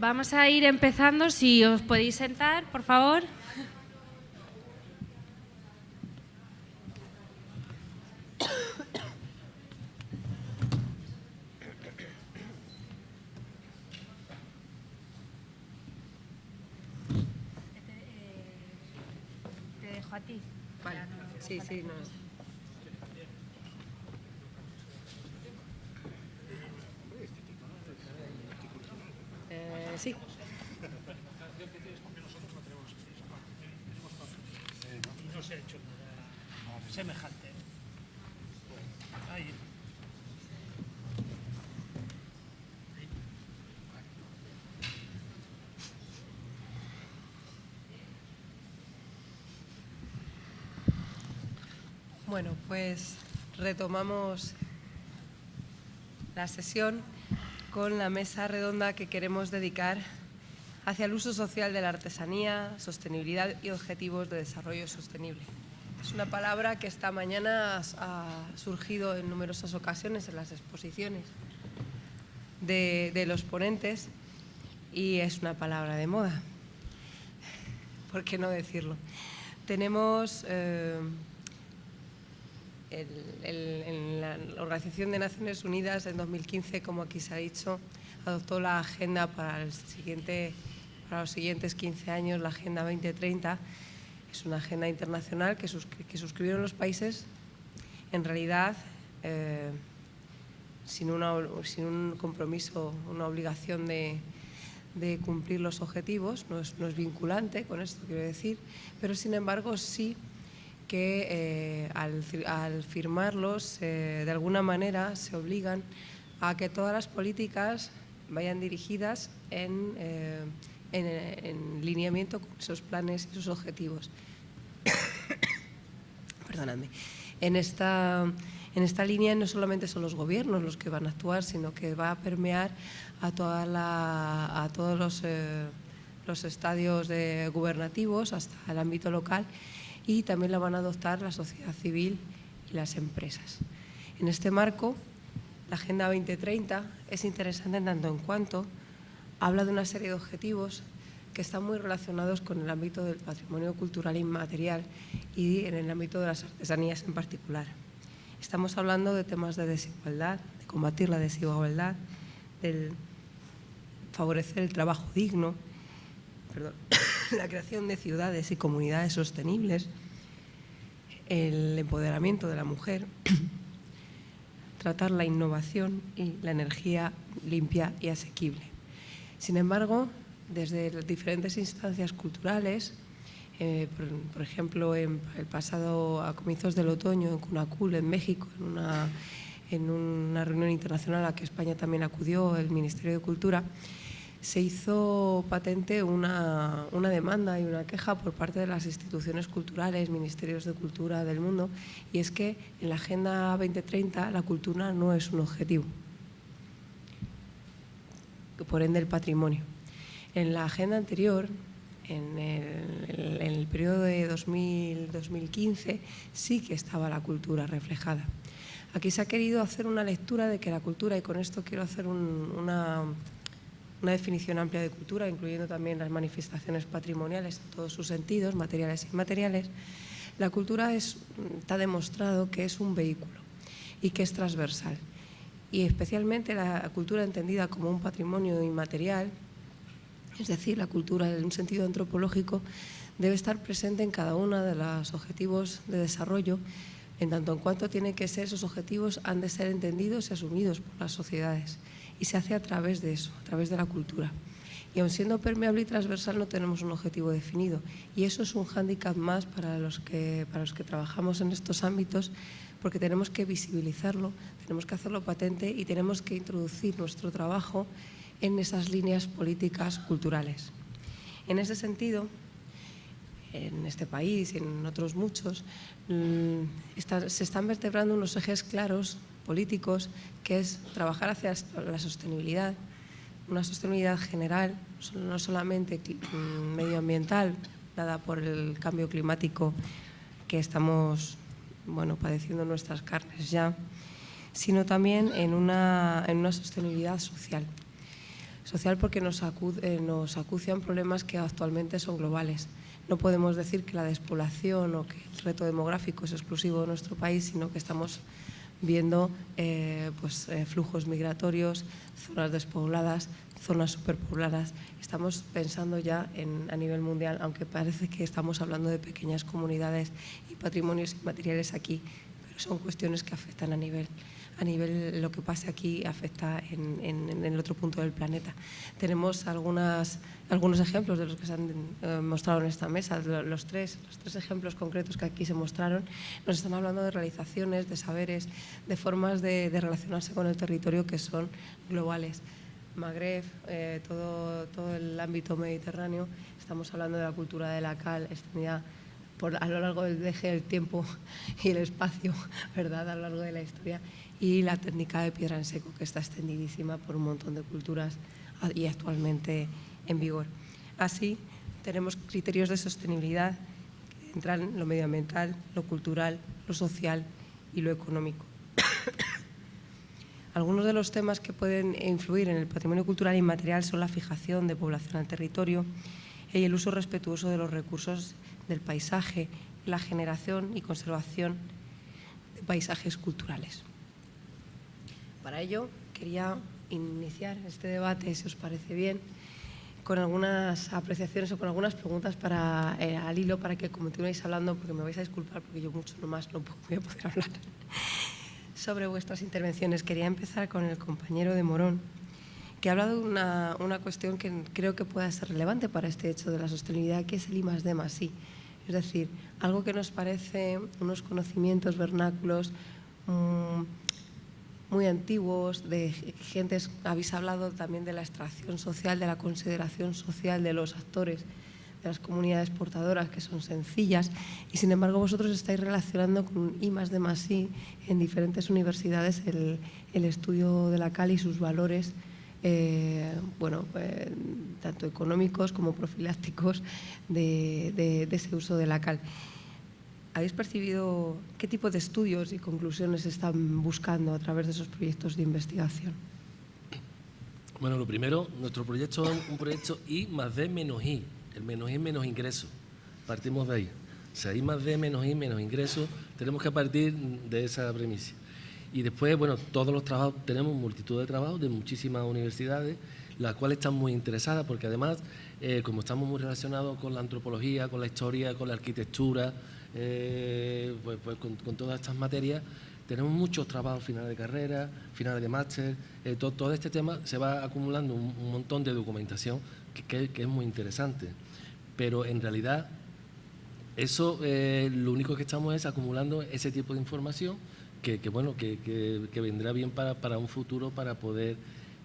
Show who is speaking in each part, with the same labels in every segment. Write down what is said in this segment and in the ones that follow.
Speaker 1: Vamos a ir empezando, si os podéis sentar, por favor. Te dejo a ti.
Speaker 2: Vale, sí, sí, no. Eh, sí.
Speaker 3: y no se ha hecho nada semejante. Ahí.
Speaker 2: Bueno, pues retomamos la sesión con la mesa redonda que queremos dedicar hacia el uso social de la artesanía, sostenibilidad y objetivos de desarrollo sostenible. Es una palabra que esta mañana ha surgido en numerosas ocasiones en las exposiciones de, los ponentes y es una palabra de moda. ¿Por qué no decirlo? Tenemos eh, el, el, en la Organización de Naciones Unidas en 2015, como aquí se ha dicho, adoptó la agenda para, el siguiente, para los siguientes 15 años, la Agenda 2030. Es una agenda internacional que, suscri que suscribieron los países, en realidad, eh, sin, un compromiso, una obligación de, cumplir los objetivos, no es, vinculante, con esto quiero decir, pero sin embargo sí que eh, al, firmarlos de alguna manera se obligan a que todas las políticas vayan dirigidas en, eh, en, en lineamiento con esos planes y sus objetivos. Perdonadme. En esta, en esta línea no solamente son los gobiernos los que van a actuar, sino que va a permear a, toda la, a todos los, eh, los estadios de gubernativos hasta el ámbito local y también la van a adoptar la sociedad civil y las empresas. En este marco, la Agenda 2030 es interesante en tanto en cuanto habla de una serie de objetivos que están muy relacionados con el ámbito del patrimonio cultural inmaterial y en el ámbito de las artesanías en particular. Estamos hablando de temas de desigualdad, de combatir la desigualdad, de favorecer el trabajo digno, perdón, la creación de ciudades y comunidades sostenibles, el empoderamiento de la mujer, tratar la innovación y la energía limpia y asequible. Sin embargo, desde diferentes instancias culturales, eh, por, por, ejemplo, en el pasado, a comienzos del otoño, en Cunacul, en México, en una, en una reunión internacional a la que España también acudió, el Ministerio de Cultura, se hizo patente una, una, demanda y una queja por parte de las instituciones culturales, ministerios de cultura del mundo, y es que en la Agenda 2030 la cultura no es un objetivo, por ende el patrimonio. En la agenda anterior, en el, en periodo de 2000, 2015, sí que estaba la cultura reflejada. Aquí se ha querido hacer una lectura de que la cultura, y con esto quiero hacer un, una una definición amplia de cultura, incluyendo también las manifestaciones patrimoniales en todos sus sentidos, materiales e inmateriales, la cultura es, está demostrado que es un vehículo y que es transversal. Y especialmente la cultura entendida como un patrimonio inmaterial, es decir, la cultura en un sentido antropológico, debe estar presente en cada uno de los objetivos de desarrollo, en tanto en cuanto tiene que ser, esos objetivos han de ser entendidos y asumidos por las sociedades y se hace a través de eso, a través de la cultura. Y aun siendo permeable y transversal no tenemos un objetivo definido y eso es un hándicap más para los, que, para los que trabajamos en estos ámbitos porque tenemos que visibilizarlo, tenemos que hacerlo patente y tenemos que introducir nuestro trabajo en esas líneas políticas culturales. En ese sentido, en este país y en otros muchos, está, se están vertebrando unos ejes claros políticos, que es trabajar hacia la sostenibilidad, una sostenibilidad general, no solamente medioambiental, dada por el cambio climático que estamos bueno, padeciendo nuestras carnes ya, sino también en una, en una sostenibilidad social. Social porque nos, eh, nos acucian problemas que actualmente son globales. No podemos decir que la despoblación o que el reto demográfico es exclusivo de nuestro país, sino que estamos viendo eh, pues, eh, flujos migratorios, zonas despobladas, zonas superpobladas. Estamos pensando ya en, a nivel mundial, aunque parece que estamos hablando de pequeñas comunidades y patrimonios inmateriales aquí, pero son cuestiones que afectan a nivel a nivel lo que pase aquí afecta en, el otro punto del planeta. Tenemos algunas, algunos ejemplos de los que se han eh, mostrado en esta mesa, los tres, los tres ejemplos concretos que aquí se mostraron, nos están hablando de realizaciones, de saberes, de formas de, relacionarse con el territorio que son globales. Magreb, eh, todo, todo el ámbito mediterráneo, estamos hablando de la cultura de la cal extendida por, a lo largo del eje del tiempo y el espacio, ¿verdad? a lo largo de la historia y la técnica de piedra en seco, que está extendidísima por un montón de culturas y actualmente en vigor. Así, tenemos criterios de sostenibilidad que entran lo medioambiental, lo cultural, lo social y lo económico. Algunos de los temas que pueden influir en el patrimonio cultural inmaterial son la fijación de población al territorio y el uso respetuoso de los recursos del paisaje, la generación y conservación de paisajes culturales. Para ello quería iniciar este debate, si os parece bien, con algunas apreciaciones o con algunas preguntas para, eh, al hilo para que continuéis hablando, porque me vais a disculpar porque yo mucho nomás no voy a poder hablar sobre vuestras intervenciones. Quería empezar con el compañero de Morón, que ha hablado de una, cuestión que creo que pueda ser relevante para este hecho de la sostenibilidad, que es el I más D más I. Es decir, algo que nos parece unos conocimientos vernáculos mmm, muy antiguos, de gentes, habéis hablado también de la extracción social, de la consideración social de los actores, de las comunidades portadoras que son sencillas y sin embargo vosotros estáis relacionando con I más de más I en diferentes universidades el, estudio de la cal y sus valores eh, bueno, eh, tanto económicos como profilácticos de, de ese uso de la cal. ¿Habéis percibido qué tipo de estudios y conclusiones están buscando a través de esos proyectos de investigación?
Speaker 4: Bueno, lo primero, nuestro proyecto es un proyecto I más D menos I. El menos I menos ingreso. Partimos de ahí. O sea, I más D menos I menos ingreso. Tenemos que partir de esa premisa. Y después, bueno, todos los trabajos, tenemos multitud de trabajos de muchísimas universidades, las cuales están muy interesadas porque además, eh, como estamos muy relacionados con la antropología, con la historia, con la arquitectura, eh, pues, pues con, todas estas materias. Tenemos muchos trabajos finales de carrera, finales de máster, eh, todo, este tema se va acumulando un, montón de documentación que, es muy interesante. Pero en realidad, eso eh, lo único que estamos es acumulando ese tipo de información que, bueno, que, vendrá bien para, para, un futuro para poder,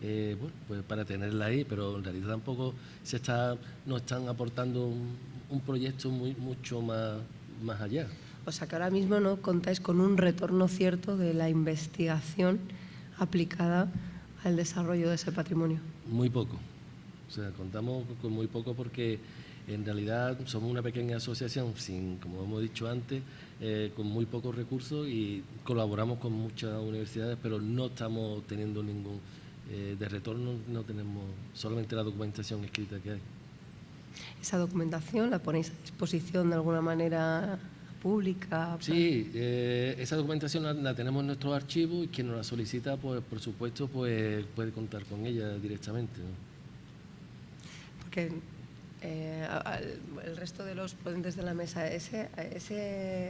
Speaker 4: bueno, pues para tenerla ahí, pero en realidad tampoco se está, nos están aportando un, un proyecto muy, mucho más, más allá.
Speaker 2: O sea que ahora mismo no contáis con un retorno cierto de la investigación aplicada al desarrollo de ese patrimonio.
Speaker 4: Muy poco. O sea, contamos con muy poco porque en realidad somos una pequeña asociación, sin, como hemos dicho antes, eh, con muy pocos recursos y colaboramos con muchas universidades, pero no estamos teniendo ningún eh, de retorno, no tenemos solamente la documentación escrita que hay.
Speaker 2: ¿Esa documentación la ponéis a disposición de alguna manera pública?
Speaker 4: Sí, eh, esa documentación la, tenemos en nuestro archivo y quien nos la solicita, pues por supuesto, pues puede contar con ella directamente.
Speaker 2: Porque eh, el resto de los ponentes de la mesa, ese,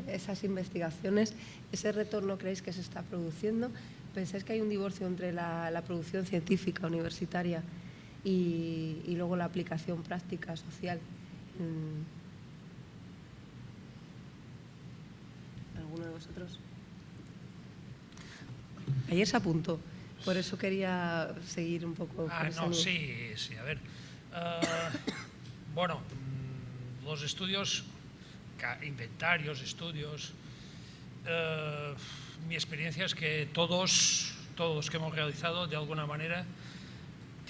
Speaker 2: esas investigaciones, ese retorno creéis que se está produciendo, ¿pensáis que hay un divorcio entre la producción científica universitaria y, luego la aplicación práctica social. ¿Alguno de vosotros? Ayer se apuntó, por eso quería seguir un poco.
Speaker 3: Ah, no, sí, sí, a ver. Ah, bueno, mm, los estudios, inventarios, estudios, ah, mi experiencia es que todos, todos los que hemos realizado, de alguna manera,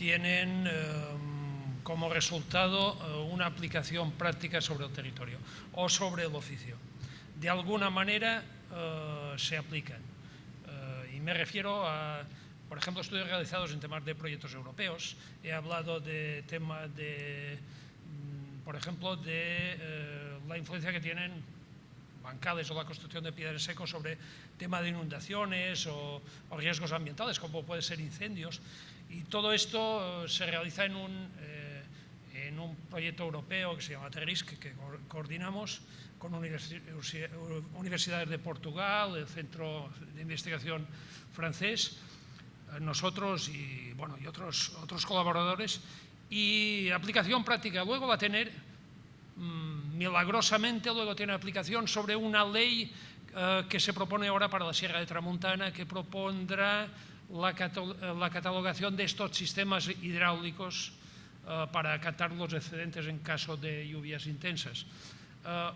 Speaker 3: tienen em, como resultado eh, una aplicación práctica sobre el territorio o sobre el oficio. De alguna manera eh, se aplican. Eh, y me refiero a, por ejemplo, estudios realizados en temas de proyectos europeos. He hablado de temas de, mm, por ejemplo, de eh, la influencia que tienen bancales o la construcción de piedras secos sobre tema de inundaciones o, riesgos ambientales, como pueden ser incendios. Y todo esto eh, se realiza en un, en un proyecto europeo que se llama TERISC, que coordinamos con universidades de Portugal, el Centro de Investigación francés, eh, nosotros y, bueno, y otros, otros colaboradores, y aplicación práctica. Luego va a tener, mm, milagrosamente, luego tiene aplicación sobre una ley eh, que se propone ahora para la Sierra de Tramuntana, que propondrá la, catalogación de estos sistemas hidráulicos uh, para acatar los excedentes en caso de lluvias intensas. Uh,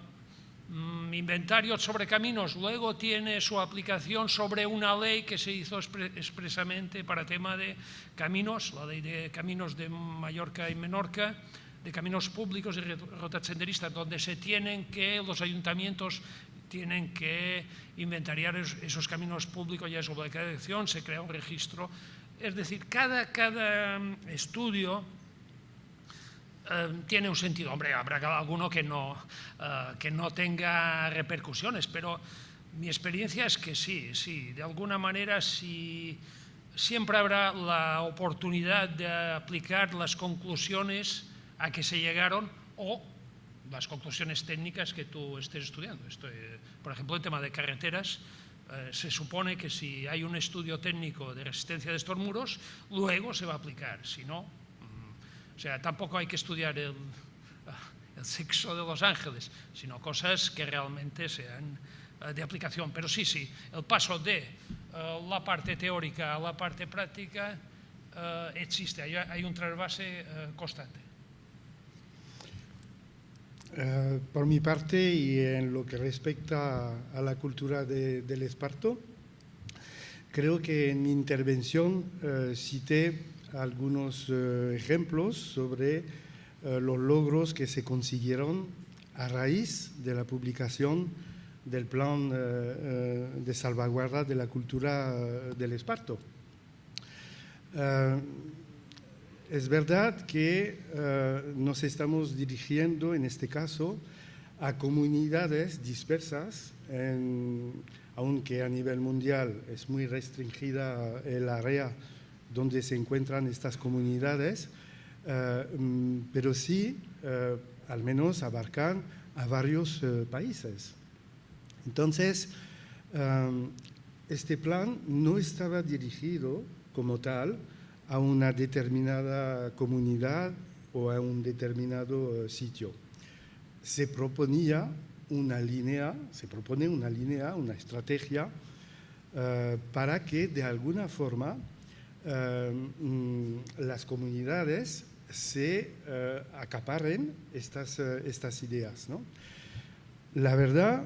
Speaker 3: Mm, inventario sobre caminos luego tiene su aplicación sobre una ley que se hizo expresamente para tema de caminos, la ley de caminos de Mallorca y Menorca, de caminos públicos y rutas senderistas, donde se tienen que, los ayuntamientos tienen que inventariar esos caminos públicos y es obligación, se crea un registro. Es decir, cada, cada mm, estudio eh, tiene un sentido. Hombre, habrá alguno que no, eh, que no tenga repercusiones, pero mi experiencia es que sí, sí, de alguna manera sí, siempre habrá la oportunidad de aplicar las conclusiones a que se llegaron o las conclusiones técnicas que tú estés estudiando. Esto, por ejemplo, el tema de carreteras, eh, se supone que si hay un estudio técnico de resistencia de estos muros, luego se va a aplicar, si no, o sea, tampoco hay que estudiar el, sexo de los ángeles, sino cosas que realmente sean eh, de aplicación. Pero sí, sí, el paso de eh, la parte teórica a la parte práctica eh, existe, hay, un trasvase constante.
Speaker 5: Por mi parte y en lo que respecta a la cultura del esparto, creo que en mi intervención cité algunos eh, ejemplos sobre eh, los logros que se consiguieron a raíz de la publicación del plan eh, de salvaguarda de la cultura del esparto. Es verdad que nos estamos dirigiendo en este caso a comunidades dispersas, aunque a nivel mundial es muy restringida el área donde se encuentran estas comunidades, eh, mm, pero sí, eh, al menos abarcan a varios eh, países. Entonces, este plan no estaba dirigido como tal a una determinada comunidad o a un determinado sitio. Se proponía una línea, se propone una línea, una estrategia para que de alguna forma eh, mm, las comunidades se acaparen estas, estas ideas. ¿no? La verdad,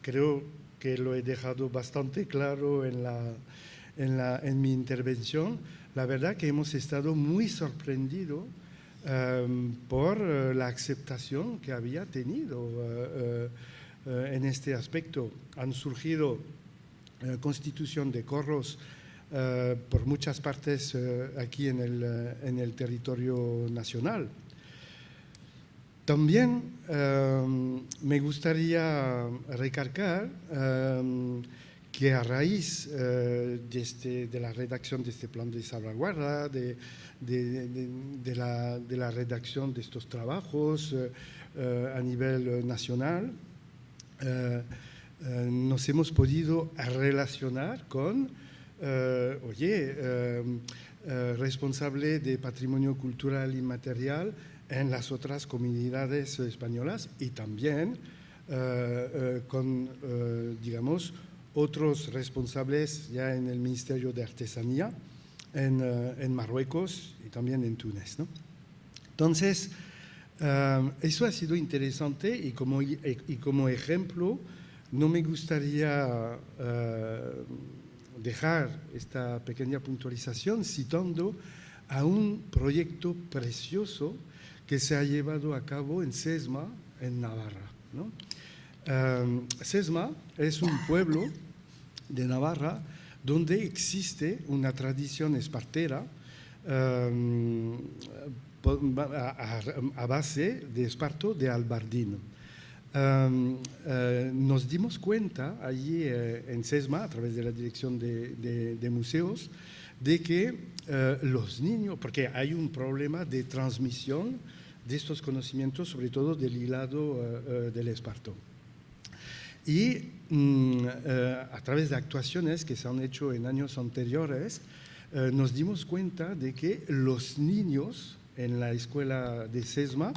Speaker 5: creo que lo he dejado bastante claro en, la, en, la, en mi intervención, la verdad que hemos estado muy sorprendidos um, por uh, la aceptación que había tenido en este aspecto. Han surgido constitución de corros eh, por muchas partes eh, aquí en el, eh, en el, territorio nacional. También me gustaría recargar que a raíz de, este, de, la redacción de este plan de salvaguarda, de, de, de la, la, redacción de estos trabajos a nivel nacional, nos hemos podido relacionar con eh, oye, eh, eh, responsable de patrimonio cultural inmaterial en las otras comunidades españolas y también con, digamos, otros responsables ya en el Ministerio de Artesanía en, en Marruecos y también en Túnez. Entonces, eso ha sido interesante y como, y, como ejemplo, no me gustaría dejar esta pequeña puntualización citando a un proyecto precioso que se ha llevado a cabo en Sesma, en Navarra. Sesma es un pueblo de Navarra donde existe una tradición espartera em, a, base de esparto de albardino. Em, eh, nos dimos cuenta allí eh, en SESMA, a través de la Dirección de, Museos, de que eh, los niños, porque hay un problema de transmisión de estos conocimientos, sobre todo del hilado del esparto. Y a través de actuaciones que se han hecho en años anteriores, nos dimos cuenta de que los niños en la escuela de SESMA,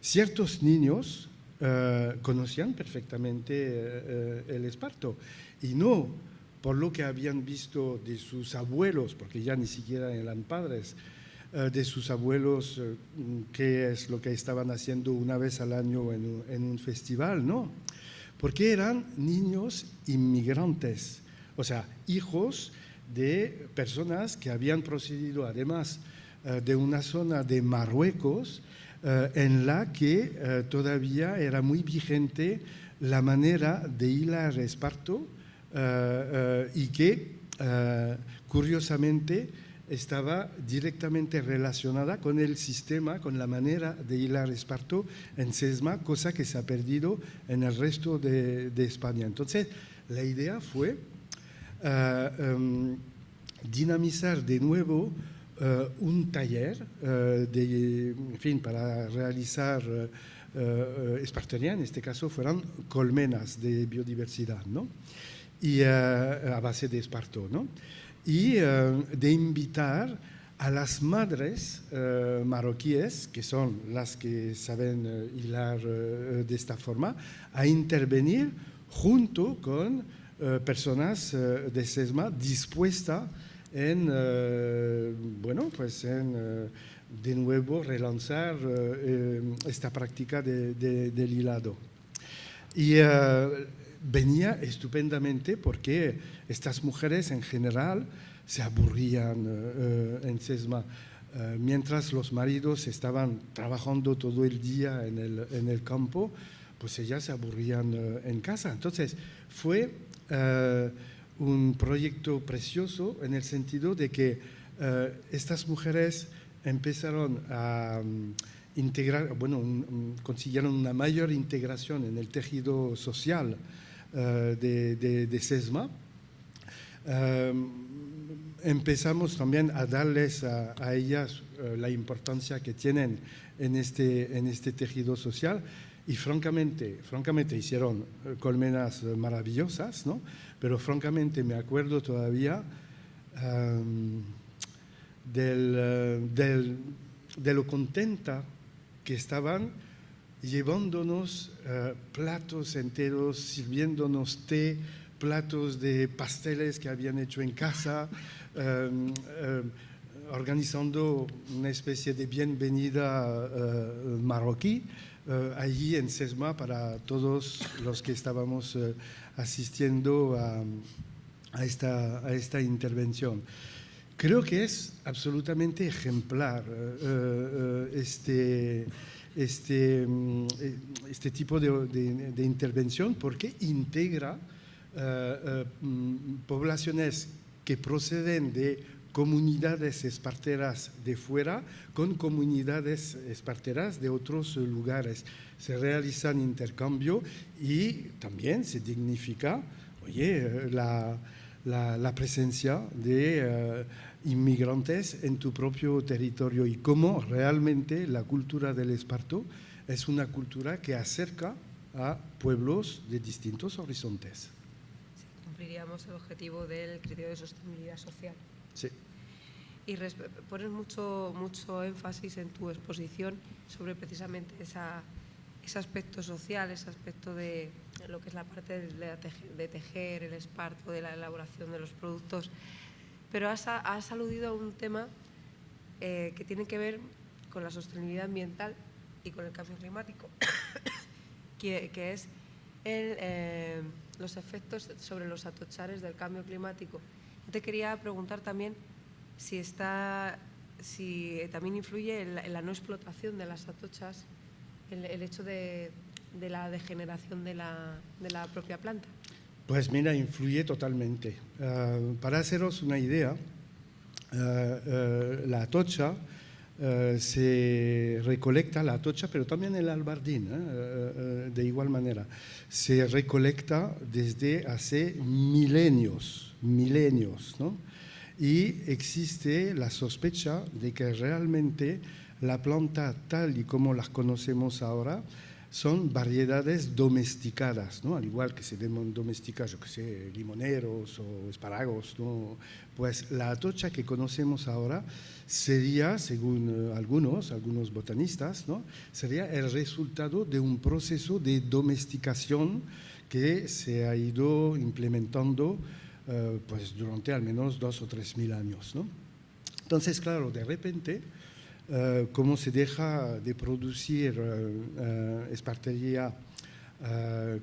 Speaker 5: ciertos niños eh, conocían perfectamente eh, eh, el esparto. Y no por lo que habían visto de sus abuelos, porque ya ni siquiera eran padres, de sus abuelos, qué es lo que estaban haciendo una vez al año en un festival, no, porque eran niños inmigrantes, o sea, hijos de personas que habían procedido además de una zona de Marruecos eh, en la que eh, todavía era muy vigente la manera de hilar esparto eh, y que curiosamente estaba directamente relacionada con el sistema, con la manera de hilar esparto en SESMA, cosa que se ha perdido en el resto de, España. Entonces, la idea fue em, dinamizar de nuevo eh, un taller eh, de, en fin, para realizar espartería, en este caso fueron colmenas de biodiversidad, ¿no? y a base de esparto, ¿no? Y de invitar a las madres marroquíes, que son las que saben hilar de esta forma, a intervenir junto con personas de SESMA dispuestas en, eh, bueno, pues en eh, de nuevo relanzar eh, esta práctica de, del hilado. Y venía estupendamente porque estas mujeres en general se aburrían en SESMA. mientras los maridos estaban trabajando todo el día en el, en el campo, pues ellas se aburrían en casa. Entonces, fue un proyecto precioso en el sentido de que eh, estas mujeres empezaron a mm, integrar, bueno, consiguieron una mayor integración en el tejido social eh, de, SESMA. Em, empezamos también a darles a, ellas eh, la importancia que tienen en este, en este tejido social y francamente, francamente hicieron colmenas maravillosas, ¿no? pero francamente me acuerdo todavía em, eh, de lo contenta que estaban llevándonos eh, platos enteros, sirviéndonos té, platos de pasteles que habían hecho en casa, em, em, organizando una especie de bienvenida eh, marroquí allí en Sesma para todos los que estábamos asistiendo a, esta, a esta intervención. Creo que es absolutamente ejemplar eh, eh, este, este, mm, este tipo de, de, intervención porque integra eh, mm, poblaciones que proceden de comunidades esparteras de fuera con comunidades esparteras de otros lugares. Se realizan intercambio y también se dignifica oye, la, la, presencia de eh, inmigrantes en tu propio territorio y cómo realmente la cultura del esparto es una cultura que acerca a pueblos de distintos horizontes.
Speaker 2: cumpliríamos el objetivo del criterio de sostenibilidad social.
Speaker 5: Sí.
Speaker 2: Y pones mucho, mucho énfasis en tu exposición sobre precisamente esa ese aspecto social, ese aspecto de lo que es la parte de tejer, el esparto, de la elaboración de los productos. Pero has, aludido a un tema eh, que tiene que ver con la sostenibilidad ambiental y con el cambio climático, que, es eh, los efectos sobre los atochares del cambio climático. Te quería preguntar también si, está, si también influye en la no explotación de las atochas el, hecho de, la degeneración de la, propia planta.
Speaker 5: Pues mira, influye totalmente. Ah, para haceros una idea, ah, ah, la atocha se recolecta, la atocha, pero también el albardín, de igual manera, se recolecta desde hace milenios, milenios, ¿no? Y existe la sospecha de que realmente la planta tal y como las conocemos ahora son variedades domesticadas, ¿no? al igual que se domestican, yo que sé, limoneros o espárragos. ¿no? Pues la atocha que conocemos ahora sería, según eh, algunos, algunos botanistas, ¿no? sería el resultado de un proceso de domesticación que se ha ido implementando eh, pues, durante al menos dos o tres mil años. ¿no? Entonces, claro, de repente eh, cómo se deja de producir eh, eh, espartería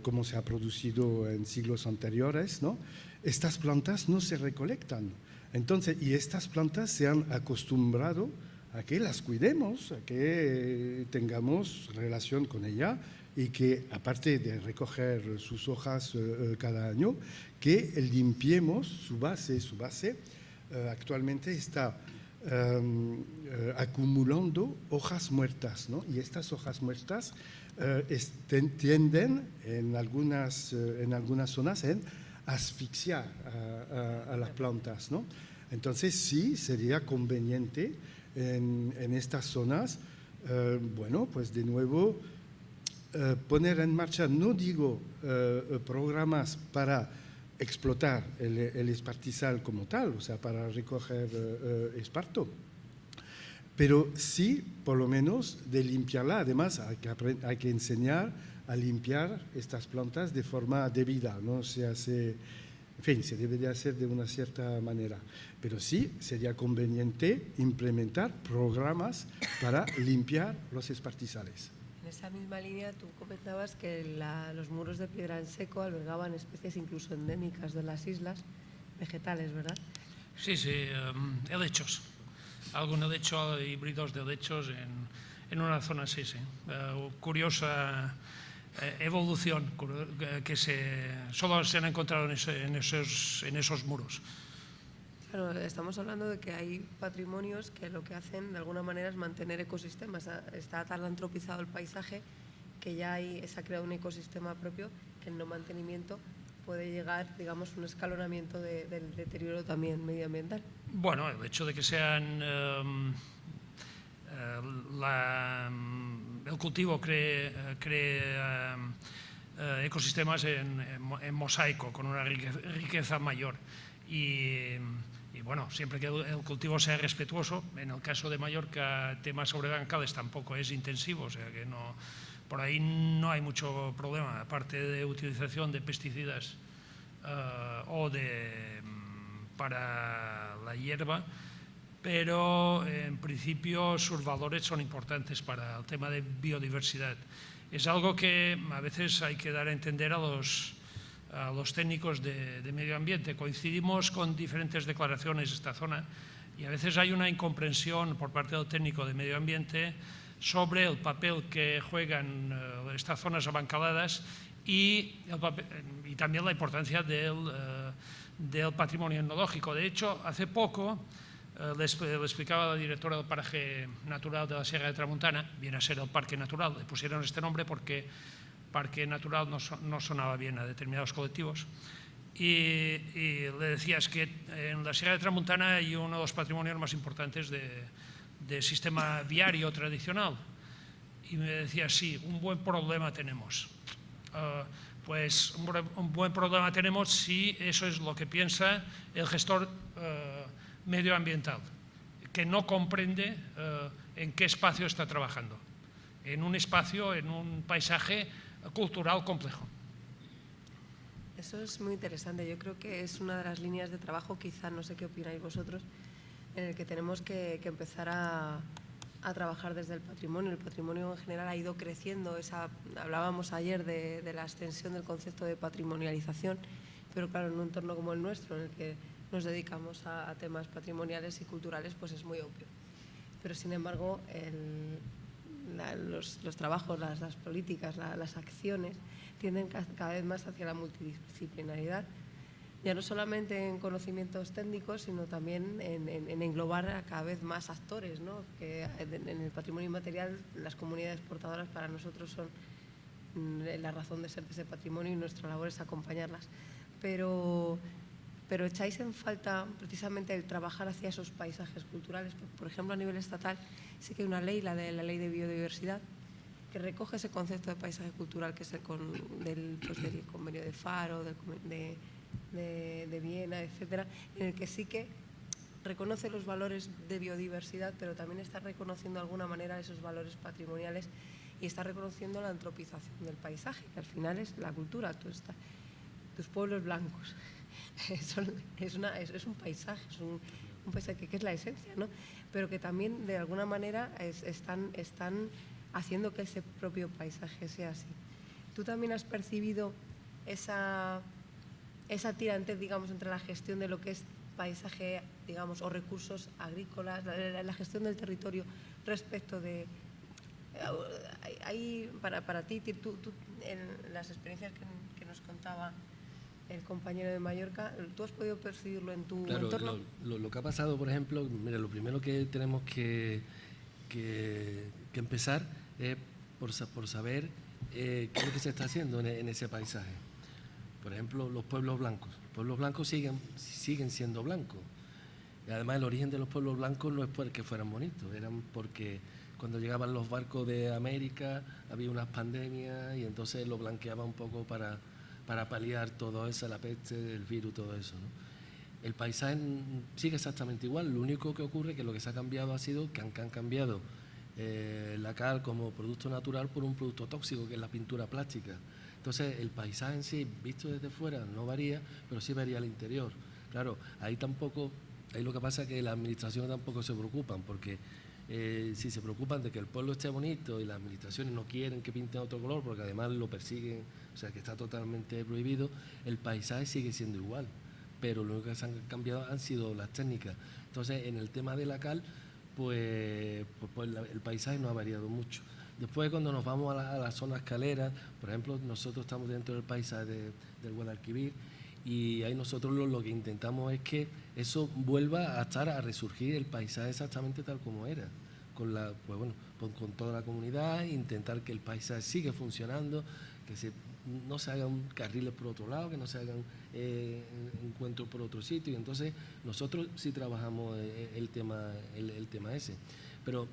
Speaker 5: como se ha producido en siglos anteriores, ¿no? estas plantas no se recolectan. Entonces, y estas plantas se han acostumbrado a que las cuidemos, a que tengamos relación con ella y que, aparte de recoger sus hojas cada año, que limpiemos su base. Su base actualmente está Em, eh, acumulando hojas muertas, ¿no? Y estas hojas muertas eh, tienden en algunas, eh, en algunas zonas en asfixiar a, las plantas, ¿no? Entonces sí sería conveniente en, en estas zonas, bueno, pues de nuevo poner en marcha, no digo programas para explotar el, el, espartizal como tal, o sea, para recoger eh, eh, esparto. Pero sí, por lo menos, de limpiarla. Además, hay que, hay que enseñar a limpiar estas plantas de forma debida. No se hace, en fin, se debe de hacer de una cierta manera. Pero sí, sería conveniente implementar programas para limpiar los espartizales.
Speaker 2: En esa misma línea tú comentabas que los muros de piedra en seco albergaban especies incluso endémicas de las islas, vegetales, ¿verdad?
Speaker 3: Sí, sí, um, helechos. Algún helecho, híbridos de helechos en, una zona así, sí. Uh, curiosa eh, evolución que se, solo se han encontrado en, en, esos, en esos muros.
Speaker 2: Claro, estamos hablando de que hay patrimonios que lo que hacen de alguna manera es mantener ecosistemas. Está tan antropizado el paisaje que ya hay, se ha creado un ecosistema propio que el no mantenimiento puede llegar, digamos, un escalonamiento del deterioro también medioambiental.
Speaker 3: Bueno, el hecho de que sean em, eh, el cultivo cree, eh, ecosistemas en, en, mosaico, con una riqueza mayor. Y bueno, siempre que el cultivo sea respetuoso, en el caso de Mallorca, temas sobre bancales tampoco es intensivo, o sea que no, por ahí no hay mucho problema, aparte de utilización de pesticidas eh, o de, mm, para la hierba, pero en principio sus valores son importantes para el tema de biodiversidad. Es algo que a veces hay que dar a entender a los a los técnicos de, medio ambiente. Coincidimos con diferentes declaraciones de esta zona y a veces hay una incomprensión por parte del técnico de medio ambiente sobre el papel que juegan eh, estas zonas abancaladas y, y, también la importancia del, eh, del, patrimonio etnológico. De hecho, hace poco eh, le, explicaba la directora del paraje natural de la Sierra de Tramontana, viene a ser el parque natural, le pusieron este nombre porque parque natural no, sonaba bien a determinados colectivos. Y, le decías que en la Sierra de Tramuntana hay uno de los patrimonios más importantes de, sistema viario tradicional. Y me decía, sí, un buen problema tenemos. Ah, pues un, buen problema tenemos si eso es lo que piensa el gestor ah, medioambiental, que no comprende ah, en qué espacio está trabajando. En un espacio, en un paisaje cultural complejo.
Speaker 2: Eso es muy interesante. Yo creo que es una de las líneas de trabajo, quizá no sé qué opináis vosotros, en el que tenemos que, empezar a, trabajar desde el patrimonio. El patrimonio en general ha ido creciendo. Esa, hablábamos ayer de, la extensión del concepto de patrimonialización, pero claro, en un entorno como el nuestro, en el que nos dedicamos a, a temas patrimoniales y culturales, pues es muy obvio. Pero sin embargo, el, los, trabajos, las, políticas, las acciones tienden cada vez más hacia la multidisciplinaridad, ya no solamente en conocimientos técnicos, sino también en, englobar a cada vez más actores, ¿no? que en el patrimonio inmaterial las comunidades portadoras para nosotros son mm, la razón de ser de ese patrimonio y nuestra labor es acompañarlas. Pero, pero echáis en falta precisamente el trabajar hacia esos paisajes culturales. Por ejemplo, a nivel estatal sí que hay una ley, la de la Ley de Biodiversidad, que recoge ese concepto de paisaje cultural que es el del, pues, convenio de Faro, de, de, Viena, etcétera, en el que sí que reconoce los valores de biodiversidad, pero también está reconociendo de alguna manera esos valores patrimoniales y está reconociendo la antropización del paisaje, que al final es la cultura, tus pueblos blancos. es, un paisaje, es un, paisaje que es la esencia, ¿no? Pero que también de alguna manera están, están haciendo que ese propio paisaje sea así. ¿Tú también has percibido esa, esa tirantez, digamos, entre la gestión de lo que es paisaje, digamos, o recursos agrícolas, la, gestión del territorio respecto de... Hay, para, para ti, tú, en las experiencias que, nos contaba el compañero de Mallorca, ¿tú has podido percibirlo en tu entorno?
Speaker 4: Lo, lo, que ha pasado, por ejemplo, mira, lo primero que tenemos que, que, empezar es por, por saber eh, qué es lo que se está haciendo en, ese paisaje. Por ejemplo, los pueblos blancos. Los pueblos blancos siguen, siguen siendo blancos. Y además el origen de los pueblos blancos no es porque fueran bonitos, eran porque cuando llegaban los barcos de América había unas pandemias y entonces lo blanqueaba un poco para, para paliar todo eso, la peste, el virus, todo eso. El paisaje sigue exactamente igual, lo único que ocurre es que lo que se ha cambiado ha sido que han, cambiado eh, la cal como producto natural por un producto tóxico que es la pintura plástica. Entonces el paisaje en sí, visto desde fuera, no varía, pero sí varía al interior. Claro, ahí tampoco, ahí lo que pasa es que las administraciones tampoco se preocupan, porque eh, si se preocupan de que el pueblo esté bonito y las administraciones no quieren que pinten otro color, porque además lo persiguen, o sea que está totalmente prohibido, el paisaje sigue siendo igual pero lo único que se han cambiado han sido las técnicas. Entonces, en el tema de la cal, pues, pues, pues el paisaje no ha variado mucho. Después, cuando nos vamos a la, zona escalera, por ejemplo, nosotros estamos dentro del paisaje del Guadalquivir y ahí nosotros lo, que intentamos es que eso vuelva a estar, a resurgir el paisaje exactamente tal como era, con, la, pues bueno, con toda la comunidad, intentar que el paisaje siga funcionando, que se no se hagan carriles por otro lado, que no se hagan eh, encuentros por otro sitio. Entonces, nosotros sí trabajamos eh, el tema, el, tema ese. Pero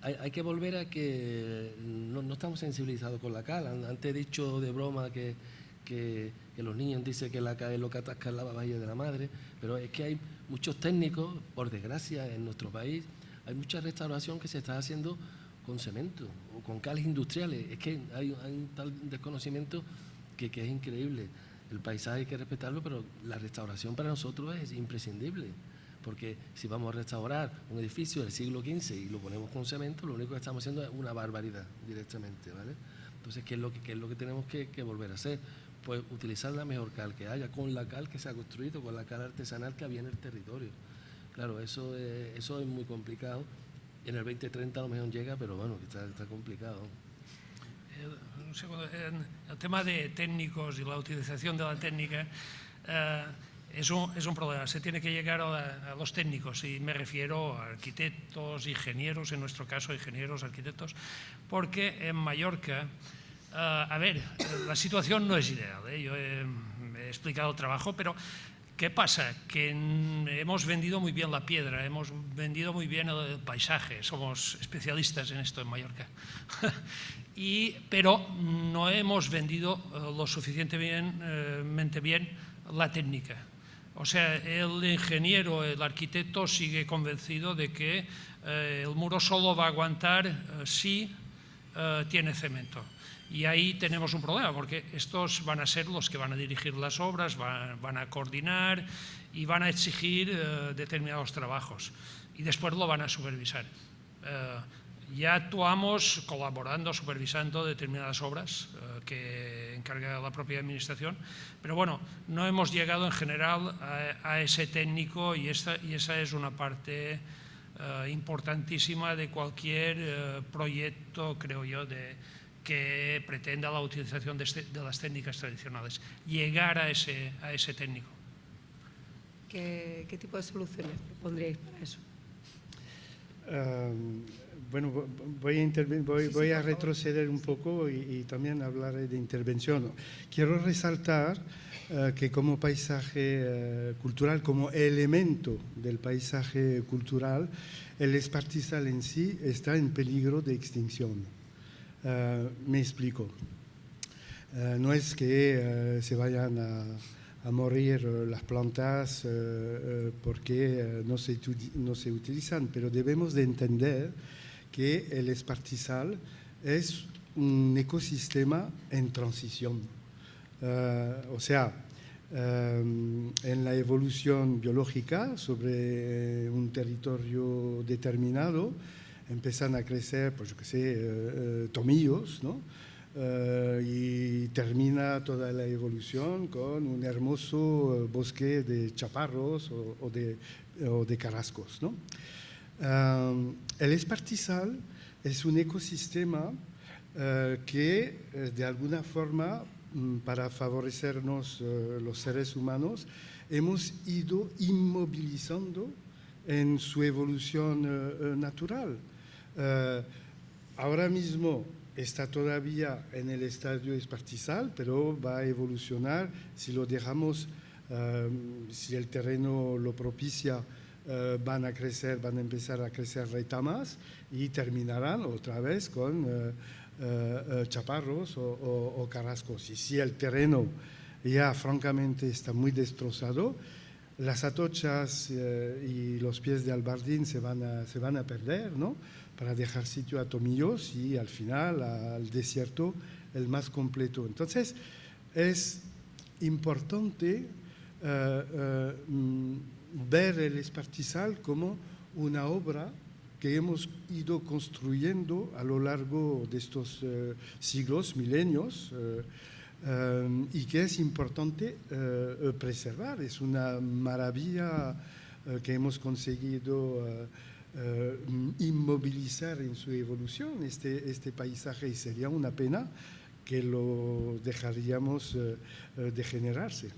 Speaker 4: hay, que volver a que no, estamos sensibilizados con la cal. Antes he dicho de broma que, que, los niños dicen que la cal es lo que atasca la bahía de la madre, pero es que hay muchos técnicos, por desgracia, en nuestro país, hay mucha restauración que se está haciendo con cemento o con cales industriales. Es que hay, un tal desconocimiento que, es increíble. El paisaje hay que respetarlo, pero la restauración para nosotros es imprescindible. Porque si vamos a restaurar un edificio del siglo XV y lo ponemos con cemento, lo único que estamos haciendo es una barbaridad directamente. ¿vale? Entonces, ¿qué es lo que, es lo que tenemos que, volver a hacer? Pues utilizar la mejor cal que haya, con la cal que se ha construido, con la cal artesanal que había en el territorio. Claro, eso eso es muy complicado en el 2030 a lo mejor llega, pero bueno, está, está complicado.
Speaker 3: Eh, un segundo, el tema de técnicos y la utilización de la técnica eh, es, un, es, un, problema. Se tiene que llegar a, los técnicos y me refiero a arquitectos, ingenieros, en nuestro caso ingenieros, arquitectos, porque en Mallorca, eh, a ver, la situación no es ideal. Yo he, he explicado el trabajo, pero ¿Qué pasa? Que hemos vendido muy bien la piedra, hemos vendido muy bien el paisaje, somos especialistas en esto en Mallorca, y, pero no hemos vendido eh, lo suficientemente bien la técnica. O sea, el ingeniero, el arquitecto sigue convencido de que eh, el muro solo va a aguantar eh, si tiene cemento. Y ahí tenemos un problema, porque estos van a ser los que van a dirigir las obras, van, a coordinar y van a exigir eh, determinados trabajos. Y después lo van a supervisar. Eh, ya actuamos colaborando, supervisando determinadas obras eh, que encarga la propia administración, pero bueno, no hemos llegado en general a, ese técnico y, esta, y esa es una parte eh, importantísima de cualquier proyecto, creo yo, de, que pretenda la utilización de, este, de, las técnicas tradicionales, llegar a ese, a ese técnico.
Speaker 2: ¿Qué, qué tipo de soluciones propondríais para eso?
Speaker 5: Um, bueno, voy a, voy, sí, voy sí, a retroceder un poco y, y, también hablaré de intervención. Quiero resaltar uh, que como paisaje uh, cultural, como elemento del paisaje cultural, el espartizal en sí está en peligro de extinción. Uh, me explico. no es que se vayan a morir las plantas eh, eh, porque eh, no se, no se utilizan, pero debemos de entender que el espartizal es un ecosistema en transición. o sea, en la evolución biológica sobre un territorio determinado empiezan a crecer, pues yo qué sé, tomillos, ¿no? Uh, y termina toda la evolución con un hermoso bosque de chaparros o, de, o de, carrascos. ¿no? El espartizal es un ecosistema que de alguna forma, um, para favorecernos los seres humanos, hemos ido inmovilizando en su evolución natural. Ahora mismo está todavía en el estadio espartizal, pero va a evolucionar si lo dejamos, um, si el terreno lo propicia, uh, van a crecer, van a empezar a crecer retamas y terminarán otra vez con chaparros o, o, o, carrascos. Y si el terreno ya francamente está muy destrozado, las atochas y los pies de albardín se van a, se van a perder, ¿no? Para dejar sitio a tomillos y al final al desierto el más completo. Entonces, es importante uh, uh, ver el espartizal como una obra que hemos ido construyendo a lo largo de estos uh, siglos, milenios, y que es importante preservar. Es una maravilla que hemos conseguido eh, inmovilizar en su evolución este, este paisaje y sería una pena que lo dejaríamos eh, eh, degenerarse.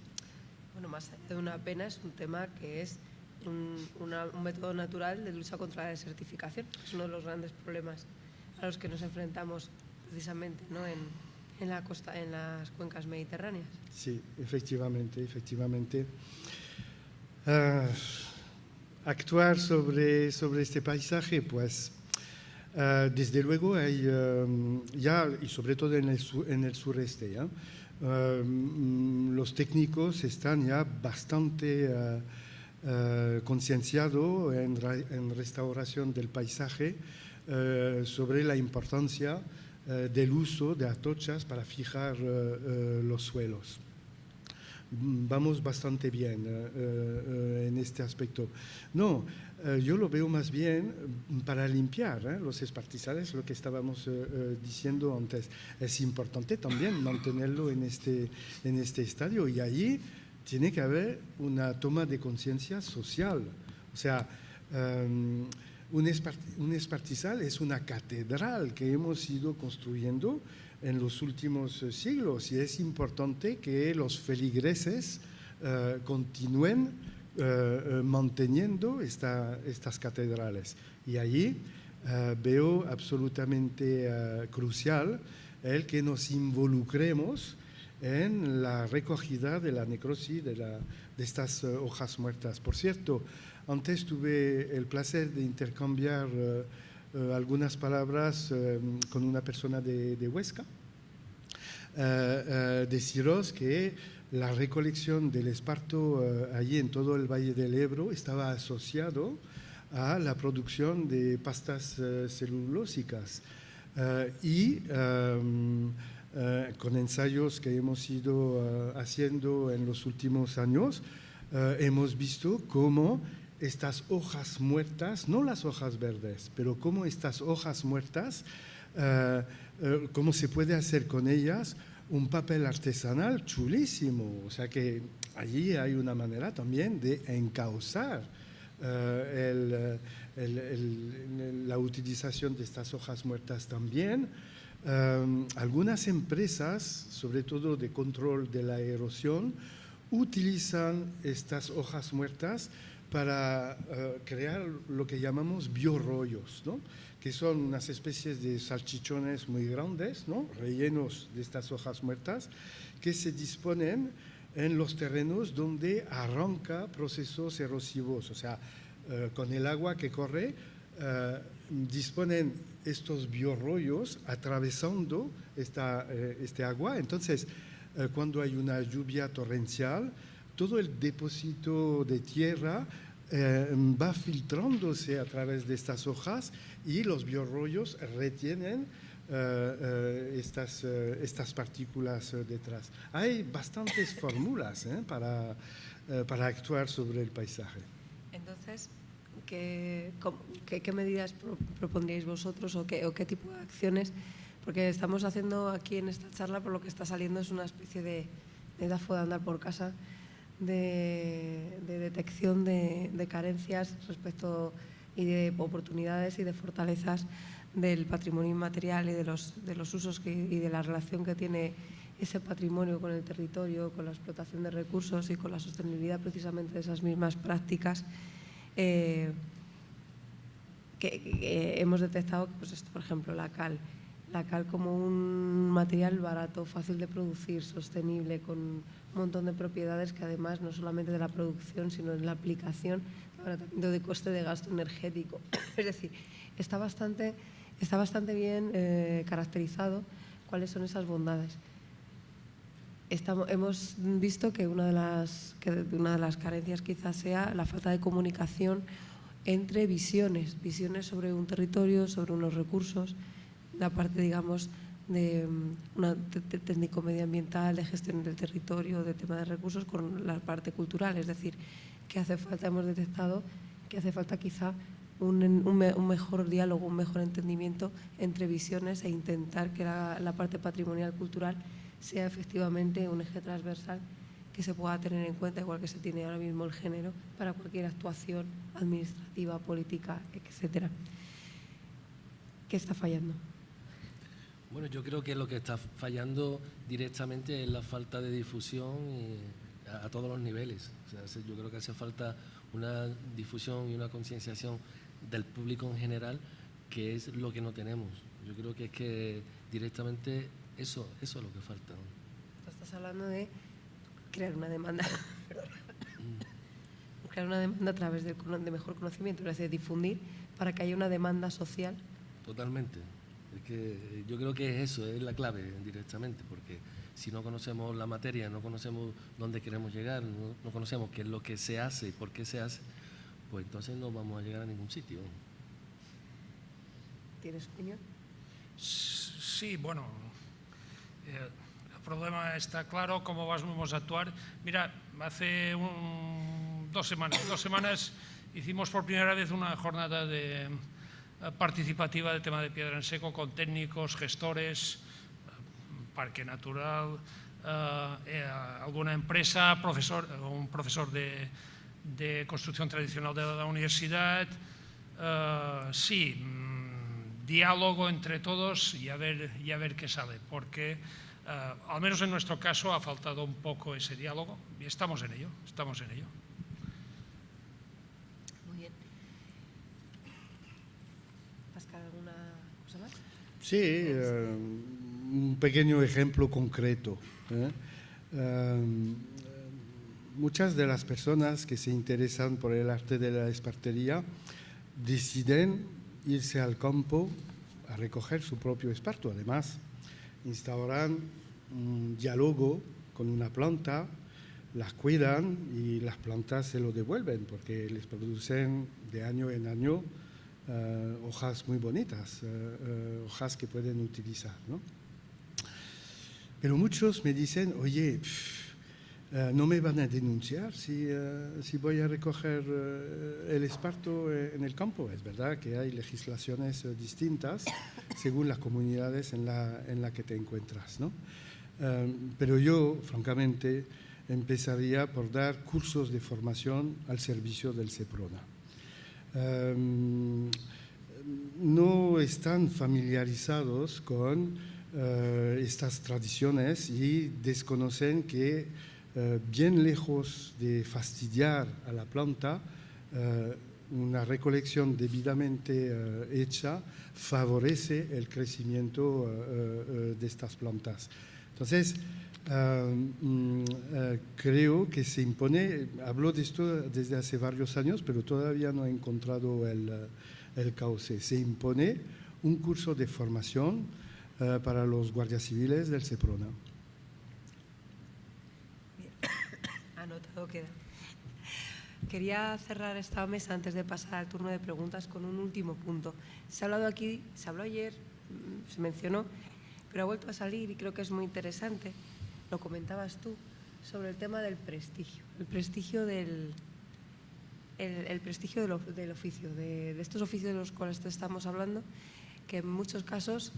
Speaker 2: Bueno, más allá de una pena es un tema que es un, una, un, método natural de lucha contra la desertificación. Es uno de los grandes problemas a los que nos enfrentamos precisamente ¿no? en, en, la costa, en las cuencas mediterráneas.
Speaker 5: Sí, efectivamente, efectivamente. Uh, actuar sobre, sobre este paisaje, pues uh, desde luego hay um, ya, y sobre todo en el, sur, sureste, ¿ya? Um, los técnicos están ya bastante concienciados en, en, restauración del paisaje sobre la importancia del uso de atochas para fijar los suelos vamos bastante bien uh, uh, en este aspecto. No, uh, yo lo veo más bien para limpiar los espartizales, lo que estábamos diciendo antes. Es importante también mantenerlo en este, en este estadio y allí tiene que haber una toma de conciencia social. O sea, um, un espartizal es una catedral que hemos ido construyendo en los últimos eh, siglos y es importante que los feligreses uh, continúen uh, manteniendo esta, estas catedrales. Y allí veo absolutamente crucial el que nos involucremos en la recogida de la necrosis de, la, de estas hojas muertas. Por cierto, antes tuve el placer de intercambiar Uh, algunas palabras um, con una persona de, de Huesca. Uh, uh, deciros que la recolección del esparto allí en todo el Valle del Ebro estaba asociado a la producción de pastas celulósicas y um, con ensayos que hemos ido haciendo en los últimos años, hemos visto cómo estas hojas muertas, no las hojas verdes, pero cómo estas hojas muertas, uh, uh, cómo se puede hacer con ellas un papel artesanal chulísimo. O sea que allí hay una manera también de encauzar uh, el, la utilización de estas hojas muertas también. Em, algunas empresas, sobre todo de control de la erosión, utilizan estas hojas muertas para eh, crear lo que llamamos biorrollos, ¿no? que son unas especies de salchichones muy grandes, ¿no? rellenos de estas hojas muertas, que se disponen en los terrenos donde arranca procesos erosivos, o sea, eh, con el agua que corre, eh, disponen estos biorrollos atravesando esta, este agua. Entonces, cuando hay una lluvia torrencial, todo el depósito de tierra va filtrándose a través de estas hojas y los biorrollos retienen estas, estas partículas detrás. Hay bastantes fórmulas para, para actuar sobre el paisaje.
Speaker 2: Entonces, ¿qué, qué, medidas propondríais vosotros o qué, o qué tipo de acciones? Porque estamos haciendo aquí en esta charla, por lo que está saliendo, es una especie de, de DAFO de andar por casa, de, detección de, carencias respecto y de oportunidades y de fortalezas del patrimonio inmaterial y de los, de los usos y de la relación que tiene ese patrimonio con el territorio, con la explotación de recursos y con la sostenibilidad precisamente de esas mismas prácticas eh, que, hemos detectado, pues por ejemplo, la cal. La cal como un material barato, fácil de producir, sostenible, con montón de propiedades que además no solamente de la producción, sino en la aplicación, de coste de gasto energético. Es decir, está bastante, está bastante bien eh, caracterizado cuáles son esas bondades hemos visto que una, de las, que una de las carencias quizás sea la falta de comunicación entre visiones, visiones sobre un territorio, sobre unos recursos, la parte, digamos, de mm, una técnico medioambiental, de gestión del territorio, de tema de recursos, con la parte cultural. Es decir, que hace falta, hemos detectado que hace falta quizá un, un, mejor diálogo, un mejor entendimiento entre visiones e intentar que la, la parte patrimonial cultural sea efectivamente un eje transversal que se pueda tener en cuenta, igual que se tiene ahora mismo el género, para cualquier actuación administrativa, política, etcétera. ¿Qué está fallando?
Speaker 4: Bueno, yo creo que lo que está fallando directamente es la falta de difusión a, todos los niveles. yo creo que hace falta una difusión y una concienciación del público en general, que es lo que no tenemos. Yo creo que es que directamente eso, eso es lo que falta.
Speaker 2: Estás hablando de crear una demanda. crear una demanda a través de, mejor conocimiento, es decir, difundir para que haya una demanda social.
Speaker 4: Totalmente. Que yo creo que es eso, es la clave directamente, porque si no conocemos la materia, no conocemos dónde queremos llegar, no, no conocemos qué es lo que se hace y por qué se hace, pues entonces no vamos a llegar a ningún sitio.
Speaker 2: ¿Tienes opinión?
Speaker 3: Sí, bueno, eh, el problema está claro, cómo vamos a actuar. Mira, hace dos semanas, dos semanas hicimos por primera vez una jornada de, participativa de tema de piedra en seco con técnicos, gestores, eh, parque natural, alguna empresa, profesor, un profesor de, construcción tradicional de la universidad. sí, diálogo entre todos y a ver, y a ver qué sale, porque eh, al menos en nuestro caso ha faltado un poco ese diálogo y estamos en ello, estamos en ello.
Speaker 2: Muy bien. ¿Pascal, alguna cosa más?
Speaker 5: Sí, eh, un pequeño ejemplo concreto. ¿eh? muchas de las personas que se interesan por el arte de la espartería deciden irse al campo a recoger su propio esparto. Además, instauran un diálogo con una planta, las cuidan y las plantas se lo devuelven porque les producen de año en año eh, hojas muy bonitas, eh, eh, hojas que pueden utilizar. Pero muchos me dicen, oye, eh, no me van a denunciar si, si voy a recoger el esparto en el campo. Es verdad que hay legislaciones distintas según las comunidades en la, en la que te encuentras. ¿no? pero yo, francamente, empezaría por dar cursos de formación al servicio del SEPRONA. Em, no están familiarizados con eh, estas tradiciones y desconocen que eh, bien lejos de fastidiar a la planta, eh, una recolección debidamente hecha favorece el crecimiento de estas plantas. Entonces, mm, creo que se impone, hablo de esto desde hace varios años, pero todavía no he encontrado el, el cauce. Se impone un curso de formación eh, para los guardias civiles del SEPRONA.
Speaker 2: Anotado queda. Quería cerrar esta mesa antes de pasar al turno de preguntas con un último punto. Se ha hablado aquí, se habló ayer, mm, se mencionó, pero ha vuelto a salir y creo que es muy interesante, lo comentabas tú, sobre el tema del prestigio, el prestigio del, el, prestigio del, oficio, de, estos oficios de los cuales estamos hablando, que en muchos casos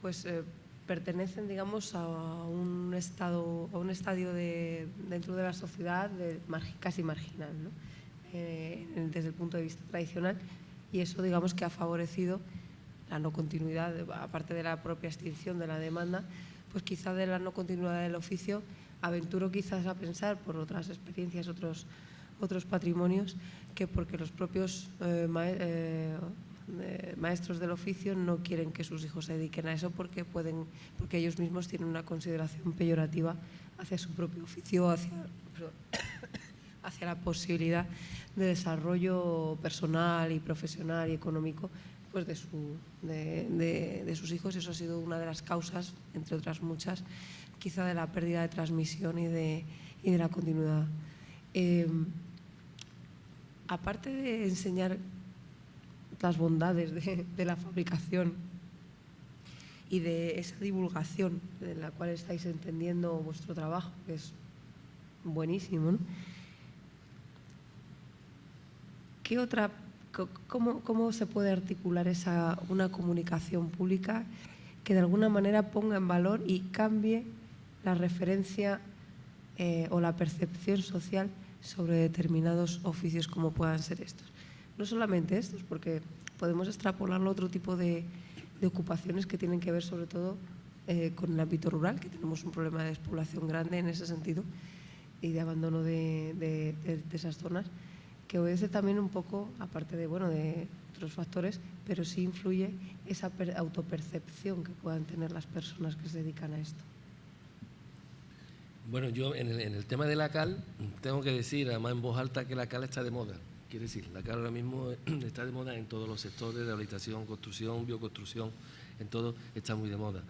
Speaker 2: pues eh, pertenecen, digamos, a un estado, a un estadio de, dentro de la sociedad de, casi marginal, ¿no? Eh, desde el punto de vista tradicional, y eso, digamos, que ha favorecido la no continuidad, aparte de la propia extinción de la demanda, pues quizá de la no continuidad del oficio, aventuro quizás a pensar por otras experiencias, otros, otros patrimonios, que porque los propios eh, maestros del oficio no quieren que sus hijos se dediquen a eso porque, pueden, porque ellos mismos tienen una consideración peyorativa hacia su propio oficio, hacia, hacia la posibilidad de desarrollo personal y profesional y económico pues de, su, de, sus hijos. Eso ha sido una de las causas, entre otras muchas, quizá de la pérdida de transmisión y de, y de la continuidad. Eh, aparte de enseñar las bondades de, la fabricación y de esa divulgación en la cual estáis entendiendo vuestro trabajo, que es buenísimo. ¿Qué otra, cómo, cómo, se puede articular esa, una comunicación pública que de alguna manera ponga en valor y cambie la referencia eh, o la percepción social sobre determinados oficios como puedan ser estos? no solamente estos, porque podemos extrapolarlo a otro tipo de, ocupaciones que tienen que ver sobre todo eh, con el ámbito rural, que tenemos un problema de despoblación grande en ese sentido y de abandono de, esas zonas, que obedece también un poco, aparte de, bueno, de otros factores, pero sí influye esa autopercepción que puedan tener las personas que se dedican a esto.
Speaker 4: Bueno, yo en el, en el tema de la cal tengo que decir, además en voz alta, que la cal está de moda. Quiere decir, la cal ahora mismo está de moda en todos los sectores, rehabilitación, construcción, bioconstrucción, en todo está muy de moda.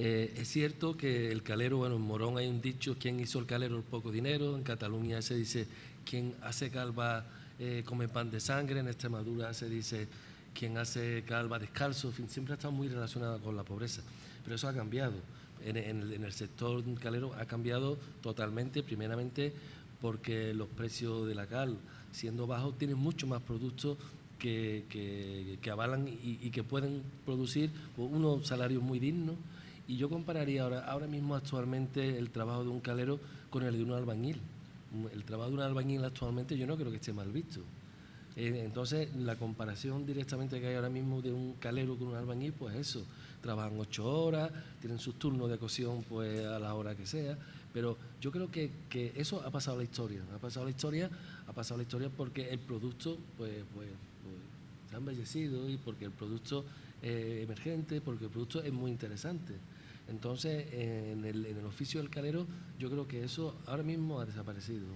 Speaker 4: Eh, es cierto que el calero, bueno, en Morón hay un dicho, ¿quién hizo el calero poco dinero? En Cataluña se dice, quien hace calva eh, come pan de sangre, en Extremadura se dice, quien hace calva descalzo, siempre ha estado muy relacionada con la pobreza, pero eso ha cambiado. En, en el sector calero ha cambiado totalmente, primeramente porque los precios de la cal, siendo bajos, tienen mucho más productos que, avalan y, que pueden producir unos salarios muy dignos. Y yo compararía ahora, ahora mismo actualmente el trabajo de un calero con el de un albañil. El trabajo de un albañil actualmente yo no creo que esté mal visto. Eh, entonces, la comparación directamente que hay ahora mismo de un calero con un albañil, pues eso, trabajan ocho horas, tienen sus turnos de cocción pues a la hora que sea, pero yo creo que, que, eso ha pasado a la historia, ha pasado la historia, ha pasado la historia porque el producto pues, pues, pues se ha embellecido y porque el producto es emergente, porque el producto es muy interesante. Entonces, en el, en el oficio del calero, yo creo que eso ahora mismo ha desaparecido.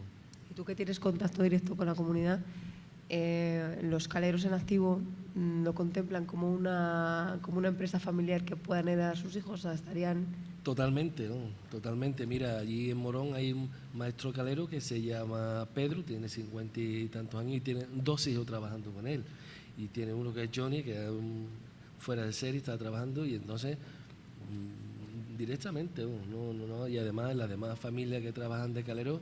Speaker 2: Y tú que tienes contacto directo con la comunidad, eh, los caleros en activo lo contemplan como una, como una empresa familiar que puedan heredar a sus hijos, o sea, estarían
Speaker 4: Totalmente, totalmente. Mira, allí en Morón hay un maestro calero que se llama Pedro, tiene cincuenta y tantos años y tiene dos hijos trabajando con él. Y tiene uno que es Johnny, que es fuera de serie, está trabajando y entonces mm, directamente, no, no, no, y además las demás familias que trabajan de calero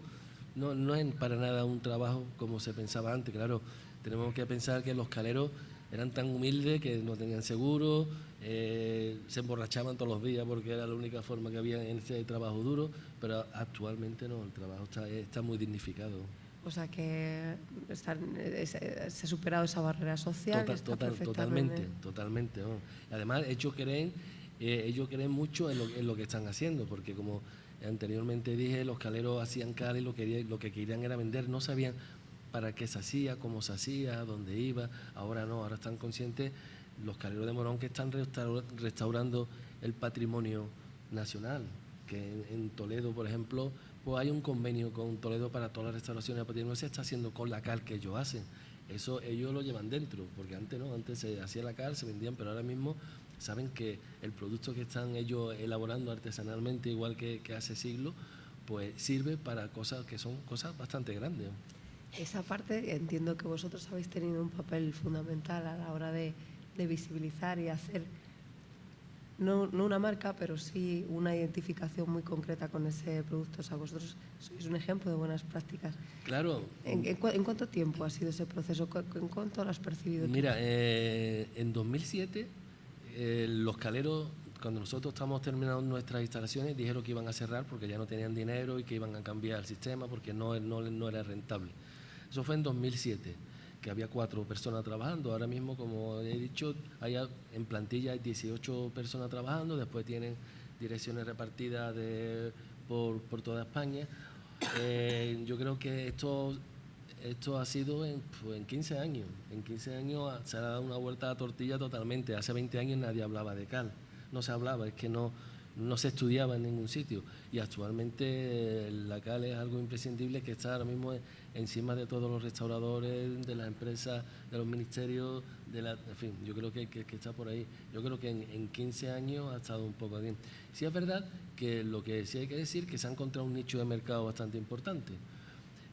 Speaker 4: no, no es para nada un trabajo como se pensaba antes, claro, tenemos que pensar que los caleros eran tan humildes que no tenían seguro, eh, se emborrachaban todos los días porque era la única forma que había en ese trabajo duro, pero actualmente no, el trabajo está, está muy dignificado.
Speaker 2: O sea que están, se, ha superado esa barrera social.
Speaker 4: Total- total- totalmente, totalmente. ¿no? Además, ellos creen, eh, ellos creen mucho en lo, en lo que están haciendo, porque como anteriormente dije, los caleros hacían cal y lo, quería- lo que querían era vender, no sabían para qué se hacía, cómo se hacía, dónde iba. Ahora no, ahora están conscientes los caleros de Morón que están restaura- restaurando el patrimonio nacional, que en, Toledo, por ejemplo, pues hay un convenio con Toledo para todas las restauraciones de patrimonio, se está haciendo con la cal que ellos hacen. Eso ellos lo llevan dentro, porque antes no, antes se hacía la cal, se vendían, pero ahora mismo saben que el producto que están ellos elaborando artesanalmente, igual que, que hace siglos, pues sirve para cosas que son cosas bastante grandes.
Speaker 2: Esa parte entiendo que vosotros habéis tenido un papel fundamental a la hora de, de visibilizar y hacer, no, no una marca, pero sí una identificación muy concreta con ese producto. O sea, vosotros sois un ejemplo de buenas prácticas.
Speaker 4: Claro,
Speaker 2: ¿En, en cua- en cuánto tiempo ha sido ese proceso? ¿Cu- ¿En cuánto lo has percibido?
Speaker 4: Mira, eh, en 2007 eh, los caleros, cuando nosotros estábamos terminando nuestras instalaciones, dijeron que iban a cerrar porque ya no tenían dinero y que iban a cambiar el sistema porque no, no, no era rentable. Eso fue en 2007, que había cuatro personas trabajando. Ahora mismo, como he dicho, hay, en plantilla hay 18 personas trabajando, después tienen direcciones repartidas por, por toda España. Eh, yo creo que esto esto ha sido en, pues, en 15 años. En 15 años se ha dado una vuelta a la tortilla totalmente. Hace 20 años nadie hablaba de cal. No se hablaba, es que no, no se estudiaba en ningún sitio. Y actualmente eh, la cal es algo imprescindible que está ahora mismo en- encima de todos los restauradores, de las empresas, de los ministerios, de la, en fin, yo creo que, que- que está por ahí. Yo creo que en, en 15 años ha estado un poco bien. Sí es verdad que lo que sí hay que decir que se ha encontrado un nicho de mercado bastante importante.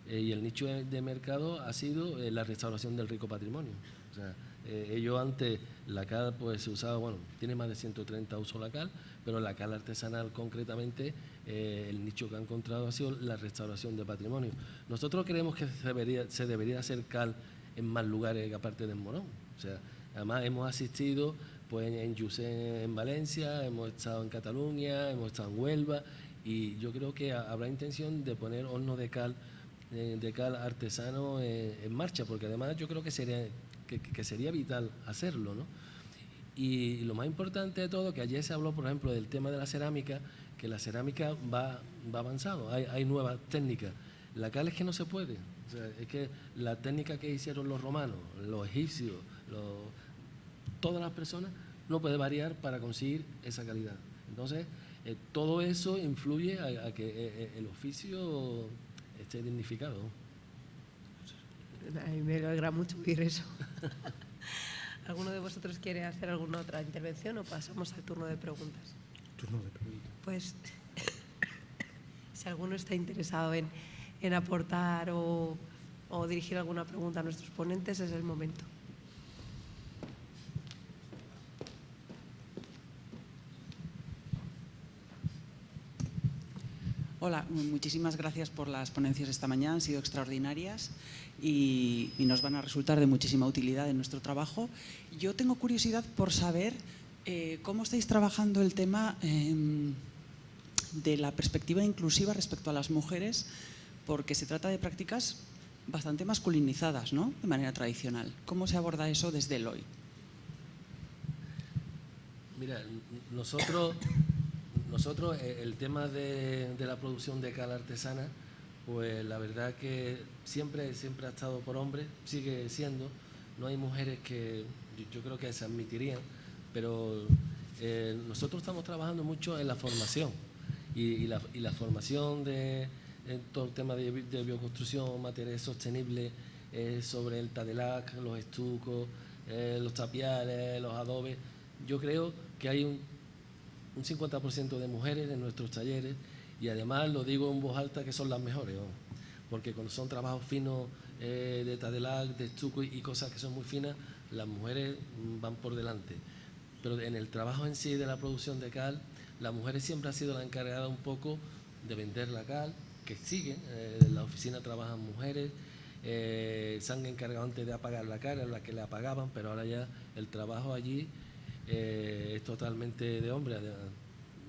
Speaker 4: Eh, y el nicho de, mercado ha sido eh, la restauración del rico patrimonio. O sea, eh, ellos antes, la cal pues se usaba, bueno, tiene más de 130 usos la cal, pero la cal artesanal concretamente, el nicho que ha encontrado ha sido la restauración de patrimonio. Nosotros creemos que se debería, se debería hacer cal en más lugares aparte de Morón. O sea, además hemos asistido pues en Yusén en Valencia, hemos estado en Cataluña, hemos estado en Huelva y yo creo que ha- habrá intención de poner hornos de cal de cal artesano eh, en marcha, porque además yo creo que sería, que, sería vital hacerlo, ¿no? Y lo más importante de todo, que ayer se habló, por ejemplo, del tema de la cerámica, que la cerámica va, va avanzando, hay, hay nuevas técnicas. La cal es que no se puede, es que la técnica que hicieron los romanos, los egipcios, los- todas las personas, no puede variar para conseguir esa calidad. Entonces, eh, todo eso influye a, que eh, el oficio esté dignificado.
Speaker 2: A mí me alegra mucho oír eso. ¿Alguno de vosotros quiere hacer alguna otra intervención o pasamos al turno de preguntas?
Speaker 5: Turno de preguntas.
Speaker 2: Pues si alguno está interesado en, en aportar o, o dirigir alguna pregunta a nuestros ponentes, es el momento.
Speaker 6: Hola, muchísimas gracias por las ponencias esta mañana, han sido extraordinarias y, nos van a resultar de muchísima utilidad en nuestro trabajo. Yo tengo curiosidad por saber eh, cómo estáis trabajando el tema em, de la perspectiva inclusiva respecto a las mujeres, porque se trata de prácticas bastante masculinizadas, ¿no? De manera tradicional. ¿Cómo se aborda eso desde el hoy?
Speaker 4: Mira, nosotros, nosotros eh, el tema de, la producción de cal artesana, pues la verdad que siempre, siempre ha estado por hombres, sigue siendo. No hay mujeres que yo, creo que se admitirían, pero eh, nosotros estamos trabajando mucho en la formación y, la, formación de en todo el tema de, bi- de bioconstrucción, materiales sostenibles, eh, sobre el tadelac, los estucos, eh, los tapiales, los adobes. Yo creo que hay un, un 50% de mujeres en nuestros talleres y además lo digo en voz alta que son las mejores, porque cuando son trabajos finos eh, de tadelac, de estuco y, cosas que son muy finas, las mujeres mm, van por delante. Pero en el trabajo en sí de la producción de cal, las mujeres siempre ha sido la encargada un poco de vender la cal, que siguen, eh, en la oficina trabajan mujeres, eh, se han encargado antes de apagar la cal, era la que le apagaban, pero ahora ya el trabajo allí eh, es totalmente de hombre.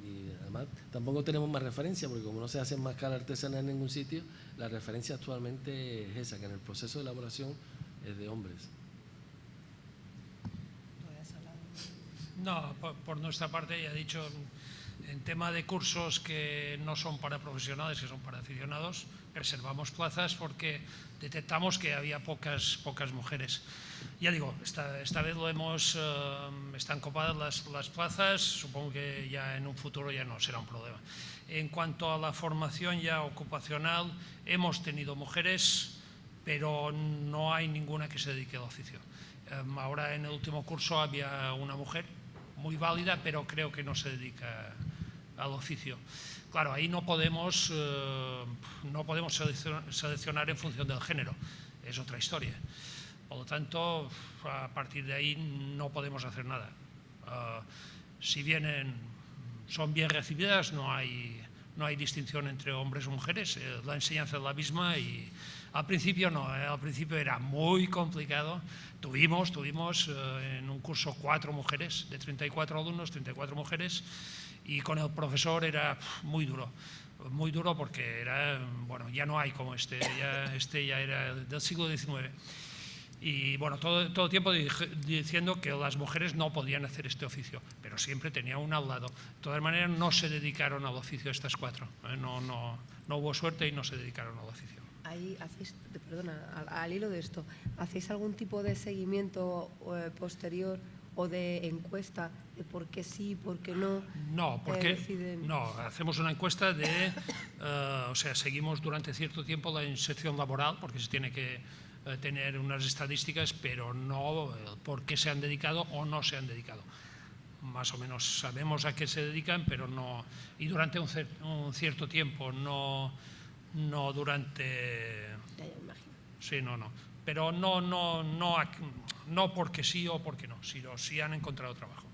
Speaker 4: y además tampoco tenemos más referencia, porque como no se hace más cara artesanal en ningún sitio, la referencia actualmente es esa, que en el proceso de elaboración es de hombres.
Speaker 3: No, por, por nuestra parte ya he dicho, en tema de cursos que no son para profesionales, que son para aficionados, reservamos plazas porque detectamos que había pocas, pocas mujeres. Ya digo, esta, esta vez lo hemos, eh, están copadas las, las plazas, supongo que ya en un futuro ya no será un problema. En cuanto a la formación ya ocupacional, hemos tenido mujeres, pero no hay ninguna que se dedique al oficio. Em, ahora en el último curso había una mujer muy válida, pero creo que no se dedica al oficio. Claro, ahí no podemos, eh, no podemos seleccionar en función del género, es otra historia. Por lo tanto, a partir de ahí no podemos hacer nada. Uh, si vienen, son bien recibidas, no hay, no hay distinción entre hombres o mujeres, eh, la enseñanza es la misma y al principio no, eh, al principio era muy complicado. Tuvimos, tuvimos eh, en un curso cuatro mujeres, de 34 alumnos, 34 mujeres, y con el profesor era muy duro muy duro porque era, bueno, ya no hay como este, ya, este ya era del siglo XIX. Y bueno, todo, todo tiempo diciendo que las mujeres no podían hacer este oficio, pero siempre tenía una al lado. De todas maneras, no se dedicaron al oficio estas cuatro. ¿eh? No, no, no hubo suerte y no se dedicaron al oficio.
Speaker 2: Ahí hacéis, perdona, al, al hilo de esto, ¿hacéis algún tipo de seguimiento eh, posterior o de encuesta de por qué sí, por qué no?
Speaker 3: No, porque no, hacemos una encuesta de, uh, o sea, seguimos durante cierto tiempo la inserción laboral, porque se tiene que tener unas estadísticas, pero no por qué se han dedicado o no se han dedicado. Más o menos sabemos a qué se dedican, pero no, y durante un, cierto tiempo, no, no durante... Sí, no, no. Pero no, no, no, no porque sí o porque no, sino si han encontrado trabajo.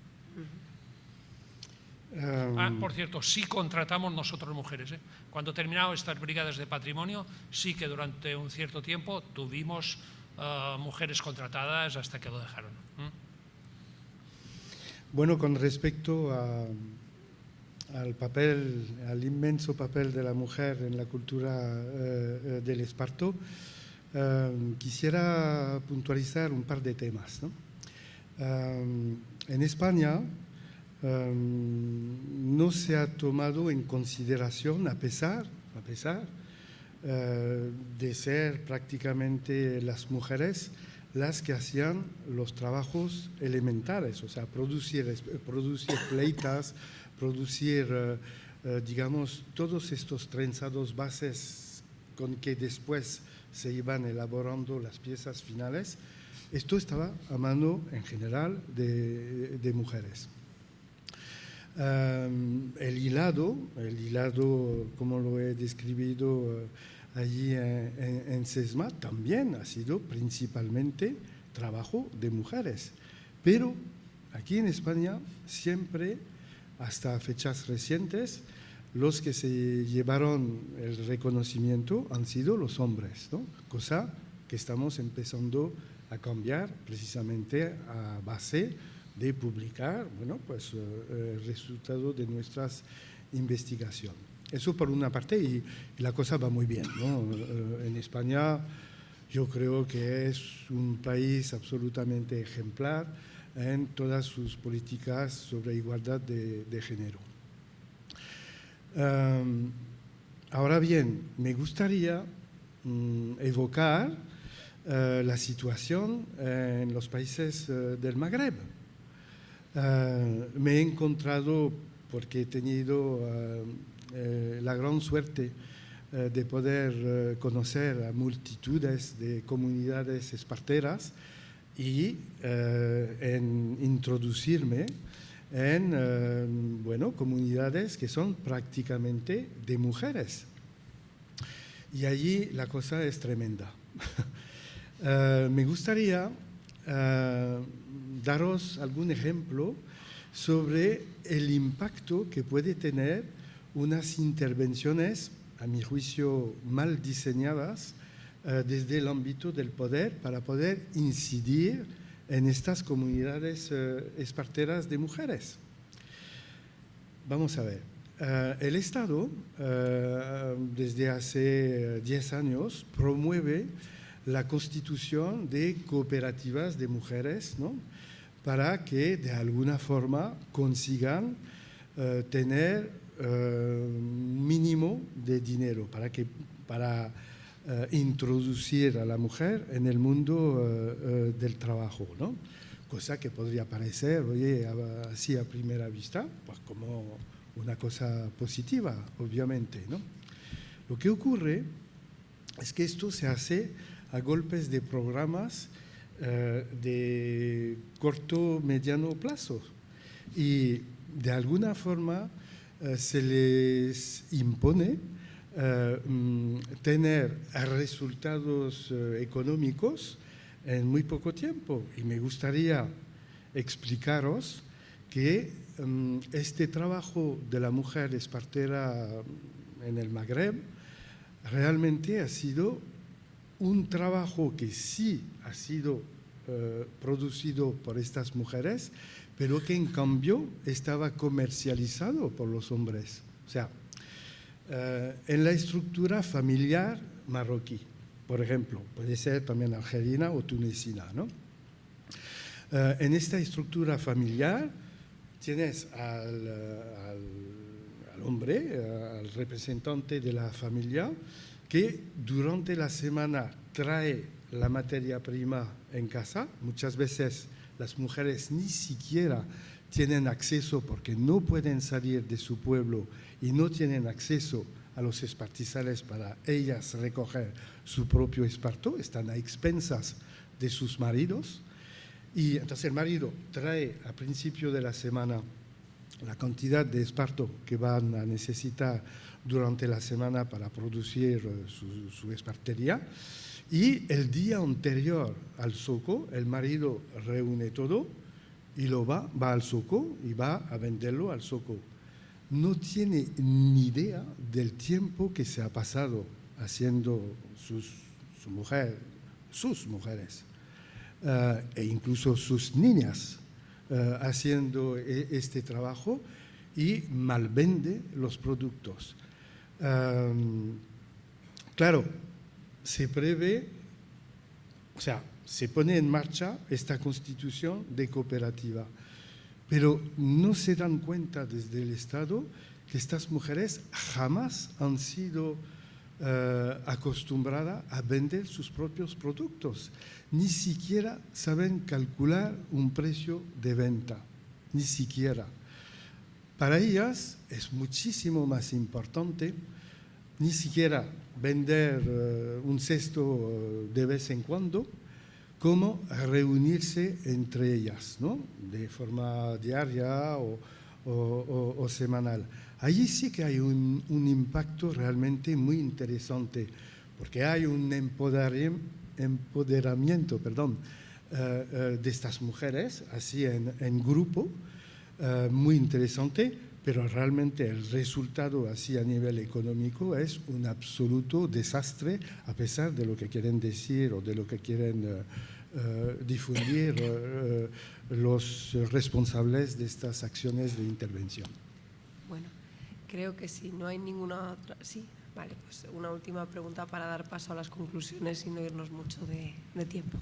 Speaker 5: Um,
Speaker 3: Ah, por cierto, sí contratamos nosotros mujeres. ¿eh? Cuando terminaron estas brigadas de patrimonio, sí que durante un cierto tiempo tuvimos uh, mujeres contratadas hasta que lo dejaron. ¿eh?
Speaker 5: Bueno, con respecto a, al papel, al inmenso papel de la mujer en la cultura eh, del esparto, eh, quisiera puntualizar un par de temas. ¿no? Eh, en España eh, no se ha tomado en consideración, a pesar, a pesar eh, de ser prácticamente las mujeres las que hacían los trabajos elementales, o sea, producir, producir pleitas, producir, eh, eh, digamos, todos estos trenzados bases con que después se iban elaborando las piezas finales. Esto estaba a mano, en general, de mujeres. El hilado, el hilado, como lo he describido uh, allí en, en, en, SESMA, también ha sido principalmente trabajo de mujeres. Pero aquí en España siempre, hasta fechas recientes, los que se llevaron el reconocimiento han sido los hombres, ¿no? cosa que estamos empezando a cambiar precisamente a base de publicar bueno, pues, eh, el resultado de nuestras investigaciones. Eso por una parte y, la cosa va muy bien. Eh, en España yo creo que es un país absolutamente ejemplar en todas sus políticas sobre igualdad de, género. Um, ahora bien, me gustaría um, evocar la situación en los países del Magreb. Uh, me he encontrado, porque he tenido eh, la gran suerte eh, de poder eh, conocer a multitudes de comunidades esparteras y en introducirme en bueno, comunidades que son prácticamente de mujeres. Y allí la cosa es tremenda. uh, me gustaría daros algún ejemplo sobre el impacto que puede tener unas intervenciones, a mi juicio, mal diseñadas uh, desde el ámbito del poder para poder incidir en estas comunidades eh, esparteras de mujeres. vamos a ver. Eh, el Estado, eh, desde hace 10 años, promueve la constitución de cooperativas de mujeres, ¿no? Para que de alguna forma consigan eh, tener un mínimo de dinero, para, que, para introducir a la mujer en el mundo del trabajo. ¿no? Cosa que podría parecer, oye, así a primera vista, pues como una cosa positiva, obviamente. ¿no? Lo que ocurre es que esto se hace a golpes de programas eh, de corto, mediano plazo. Y de alguna forma eh, se les impone eh, mm, tener resultados económicos en muy poco tiempo. Y me gustaría explicaros que Em, este trabajo de la mujer espartera en el Magreb realmente ha sido un trabajo que sí ha sido eh, producido por estas mujeres, pero que en cambio estaba comercializado por los hombres. O sea, eh, en la estructura familiar marroquí, por ejemplo, puede ser también argelina o tunecina, ¿no? Eh, en esta estructura familiar, tienes al, al, hombre, al representante de la familia, que durante la semana trae la materia prima en casa. Muchas veces las mujeres ni siquiera tienen acceso porque no pueden salir de su pueblo y no tienen acceso a los espartizales para ellas recoger su propio esparto, están a expensas de sus maridos. Y entonces el marido trae a principio de la semana la cantidad de esparto que van a necesitar durante la semana para producir eh, su, espartería. Y el día anterior al soco, el marido reúne todo y lo va, va al soco y va a venderlo al soco. No tiene ni idea del tiempo que se ha pasado haciendo sus, su mujer, sus mujeres. Eh, e incluso sus niñas eh, haciendo e, este trabajo y malvende los productos. Claro, se prevé, o sea, se pone en marcha esta constitución de cooperativa, pero no se dan cuenta desde el Estado que estas mujeres jamás han sido eh, acostumbrada a vender sus propios productos. Ni siquiera saben calcular un precio de venta, ni siquiera. Para ellas es muchísimo más importante ni siquiera vender eh, un cesto eh, de vez en cuando, como reunirse entre ellas, ¿no? de forma diaria o semanal. Allí sí que hay un, impacto realmente muy interesante, porque hay un empoderamiento, perdón, eh, de estas mujeres, así en, grupo, eh, muy interesante, pero realmente el resultado así a nivel económico es un absoluto desastre, a pesar de lo que quieren decir o de lo que quieren difundir los responsables de estas acciones de intervención.
Speaker 2: Creo que si no hay ninguna otra... Sí, vale, pues una última pregunta para dar paso a las conclusiones y no irnos mucho de, tiempo.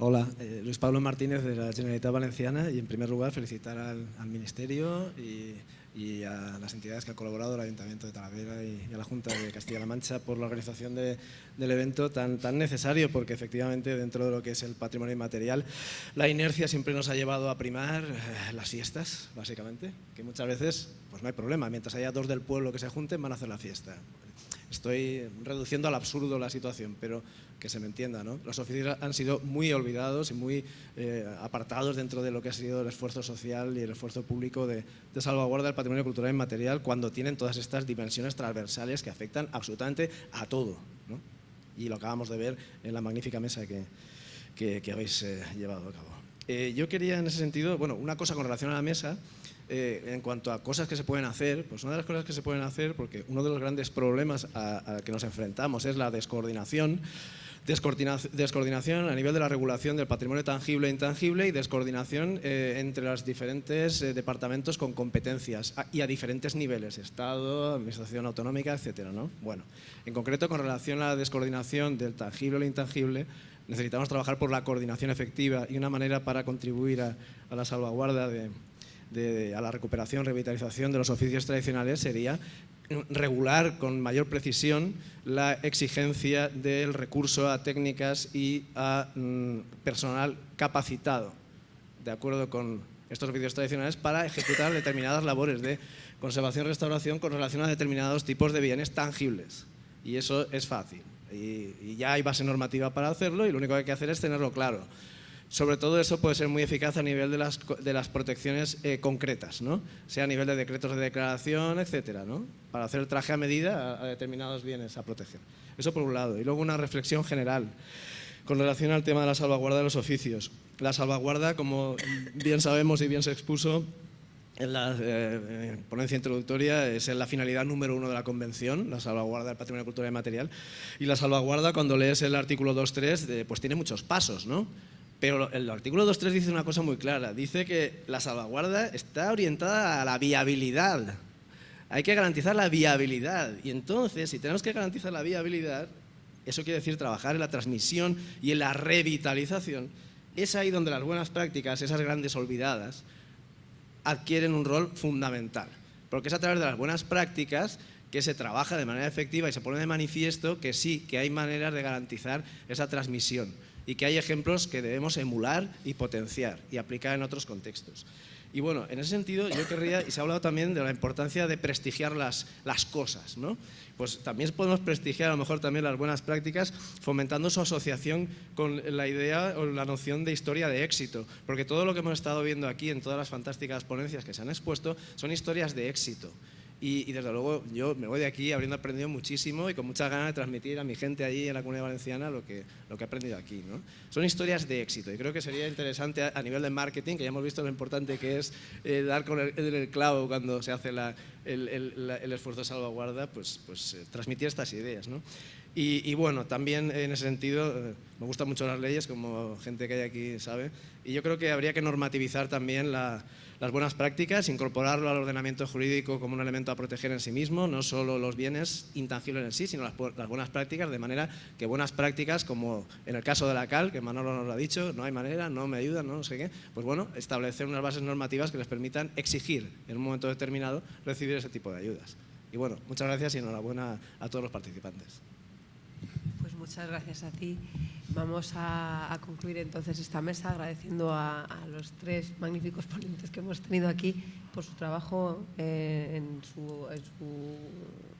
Speaker 7: Hola, eh, Luis Pablo Martínez de la Generalitat Valenciana y en primer lugar felicitar al, Ministerio y, a las entidades que han colaborado, al Ayuntamiento de Talavera y, a la Junta de Castilla-La Mancha por la organización del evento tan, tan necesario porque efectivamente dentro de lo que es el patrimonio inmaterial la inercia siempre nos ha llevado a primar eh, las fiestas, básicamente, que muchas veces pues no hay problema, mientras haya dos del pueblo que se junten van a hacer la fiesta. Estoy reduciendo al absurdo la situación, pero que se me entienda. ¿no? Los oficios han sido muy olvidados y muy eh, apartados dentro de lo que ha sido el esfuerzo social y el esfuerzo público de, salvaguarda del patrimonio cultural inmaterial cuando tienen todas estas dimensiones transversales que afectan absolutamente a todo. ¿no? Y lo acabamos de ver en la magnífica mesa que, que, habéis eh, llevado a cabo. Eh, yo quería en ese sentido, bueno, una cosa con relación a la mesa, eh, en cuanto a cosas que se pueden hacer, pues una de las cosas que se pueden hacer, porque uno de los grandes problemas a, que nos enfrentamos es la descoordinación, descoordinación a nivel de la regulación del patrimonio tangible e intangible y descoordinación eh, entre los diferentes eh, departamentos con competencias y a diferentes niveles, Estado, Administración Autonómica, etc. ¿no? Bueno, en concreto, con relación a la descoordinación del tangible el intangible, necesitamos trabajar por la coordinación efectiva y una manera para contribuir a, la salvaguarda de, a la recuperación, revitalización de los oficios tradicionales sería regular con mayor precisión la exigencia del recurso a técnicas y a mm, personal capacitado, de acuerdo con estos oficios tradicionales, para ejecutar determinadas labores de conservación y restauración con relación a determinados tipos de bienes tangibles. Y eso es fácil. Y, y ya hay base normativa para hacerlo y lo único que hay que hacer es tenerlo claro. Sobre todo eso puede ser muy eficaz a nivel de las, de las protecciones eh, concretas, ¿no? sea a nivel de decretos de declaración, etcétera, ¿no? para hacer el traje a medida a, determinados bienes a proteger. Eso por un lado. Y luego una reflexión general con relación al tema de la salvaguarda de los oficios. La salvaguarda, como bien sabemos y bien se expuso, en la eh, eh, ponencia introductoria es la finalidad número uno de la Convención, la salvaguarda del patrimonio cultural y material. Y la salvaguarda, cuando lees el artículo 2.3, pues tiene muchos pasos, ¿no? Pero el artículo 2.3 dice una cosa muy clara, dice que la salvaguarda está orientada a la viabilidad. Hay que garantizar la viabilidad y entonces si tenemos que garantizar la viabilidad, eso quiere decir trabajar en la transmisión y en la revitalización. Es ahí donde las buenas prácticas, esas grandes olvidadas, adquieren un rol fundamental. Porque es a través de las buenas prácticas que se trabaja de manera efectiva y se pone de manifiesto que sí, que hay maneras de garantizar esa transmisión y que hay ejemplos que debemos emular y potenciar y aplicar en otros contextos. Y bueno, en ese sentido yo querría, y se ha hablado también de la importancia de prestigiar las, las cosas, ¿no? Pues también podemos prestigiar a lo mejor también las buenas prácticas fomentando su asociación con la idea o la noción de historia de éxito, porque todo lo que hemos estado viendo aquí en todas las fantásticas ponencias que se han expuesto son historias de éxito. Y, desde luego yo me voy de aquí habiendo aprendido muchísimo y con muchas ganas de transmitir a mi gente allí en la Comunidad Valenciana lo que, lo que he aprendido aquí. ¿no? Son historias de éxito y creo que sería interesante a, nivel de marketing, que ya hemos visto lo importante que es eh, dar con el, clavo cuando se hace la, el, el, esfuerzo de salvaguarda, pues, pues eh, transmitir estas ideas. ¿no? Y, y, bueno, también en ese sentido, eh, me gustan mucho las leyes, como gente que hay aquí sabe, y yo creo que habría que normativizar también la las buenas prácticas, incorporarlo al ordenamiento jurídico como un elemento a proteger en sí mismo, no solo los bienes intangibles en sí, sino las, buenas prácticas, de manera que buenas prácticas, como en el caso de la CAL, que Manolo nos lo ha dicho, no hay manera, no me ayudan, no, sé qué, pues bueno, establecer unas bases normativas que les permitan exigir en un momento determinado recibir ese tipo de ayudas. Y bueno, muchas gracias y enhorabuena a todos los participantes.
Speaker 2: Pues muchas gracias a ti. Vamos a, concluir entonces esta mesa agradeciendo a, los tres magníficos ponentes que hemos tenido aquí por su trabajo eh, en, su,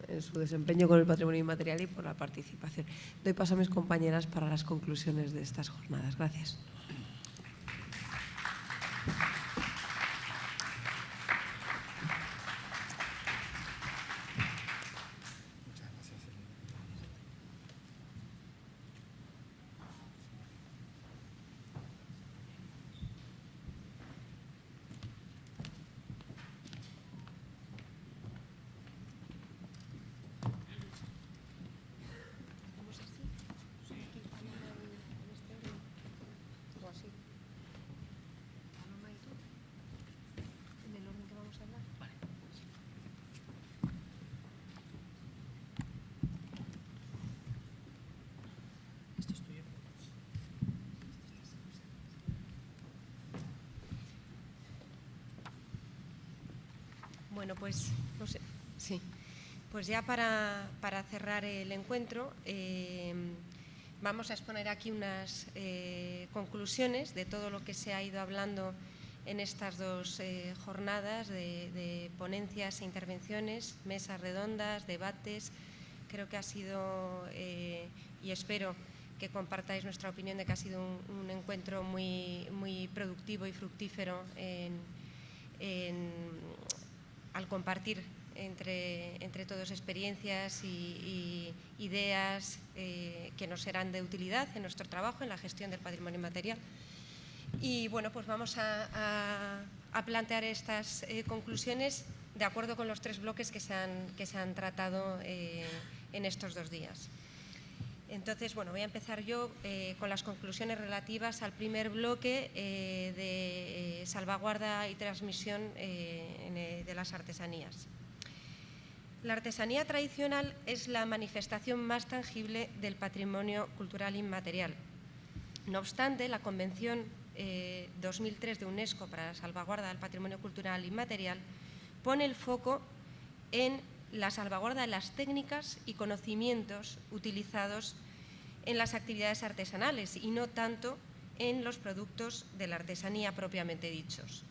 Speaker 2: en, su, desempeño con el patrimonio inmaterial y por la participación. Doy paso a mis compañeras para las conclusiones de estas jornadas. Gracias.
Speaker 8: Bueno, pues, no sé, sí. Pues ya para, cerrar el encuentro, eh, vamos a exponer aquí unas eh, conclusiones de todo lo que se ha ido hablando en estas dos eh, jornadas de, ponencias e intervenciones, mesas redondas, debates. Creo que ha sido, y espero que compartáis nuestra opinión de que ha sido un, encuentro muy, muy productivo y fructífero en, al compartir entre, entre todos experiencias y, ideas eh, que nos serán de utilidad en nuestro trabajo, en la gestión del patrimonio material. Y bueno, pues vamos a, plantear estas eh, conclusiones de acuerdo con los tres bloques que se han, que se han tratado eh, en estos dos días. Entonces, bueno, voy a empezar yo eh, con las conclusiones relativas al primer bloque eh, de eh, salvaguarda y transmisión de las artesanías. La artesanía tradicional es la manifestación más tangible del patrimonio cultural inmaterial. No obstante, la Convención 2003 de UNESCO para la salvaguarda del patrimonio cultural inmaterial pone el foco en la salvaguarda de las técnicas y conocimientos utilizados en las actividades artesanales y no tanto en los productos de la artesanía propiamente dichos.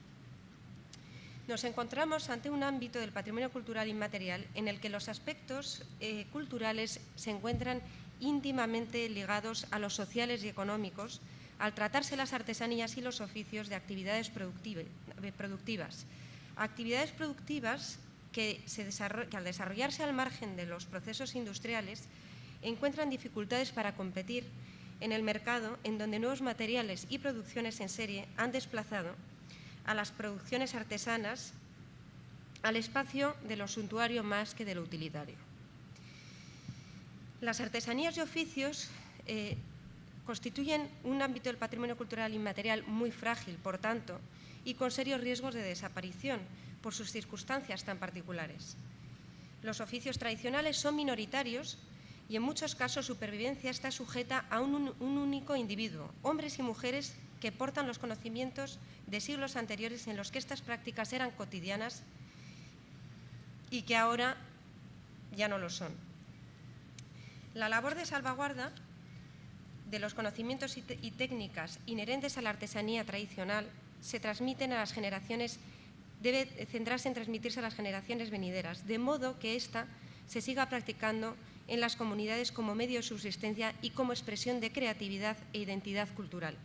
Speaker 8: Nos encontramos ante un ámbito del patrimonio cultural inmaterial en el que los aspectos eh, culturales se encuentran íntimamente ligados a los sociales y económicos al tratarse las artesanías y los oficios de actividades productivas. Actividades productivas que, al desarrollarse al margen de los procesos industriales encuentran dificultades para competir en el mercado en donde nuevos materiales y producciones en serie han desplazado a las producciones artesanas al espacio de lo suntuario más que de lo utilitario. Las artesanías y oficios eh, constituyen un ámbito del patrimonio cultural inmaterial muy frágil, por tanto, y con serios riesgos de desaparición, por sus circunstancias tan particulares. Los oficios tradicionales son minoritarios y en muchos casos su supervivencia está sujeta a un, único individuo, hombres y mujeres que portan los conocimientos de siglos anteriores en los que estas prácticas eran cotidianas y que ahora ya no lo son. La labor de salvaguarda de los conocimientos y técnicas inherentes a la artesanía tradicional se transmiten a las generaciones debe centrarse en transmitirse a las generaciones venideras, de modo que ésta se siga practicando en las comunidades como medio de subsistencia y como expresión de creatividad e identidad cultural.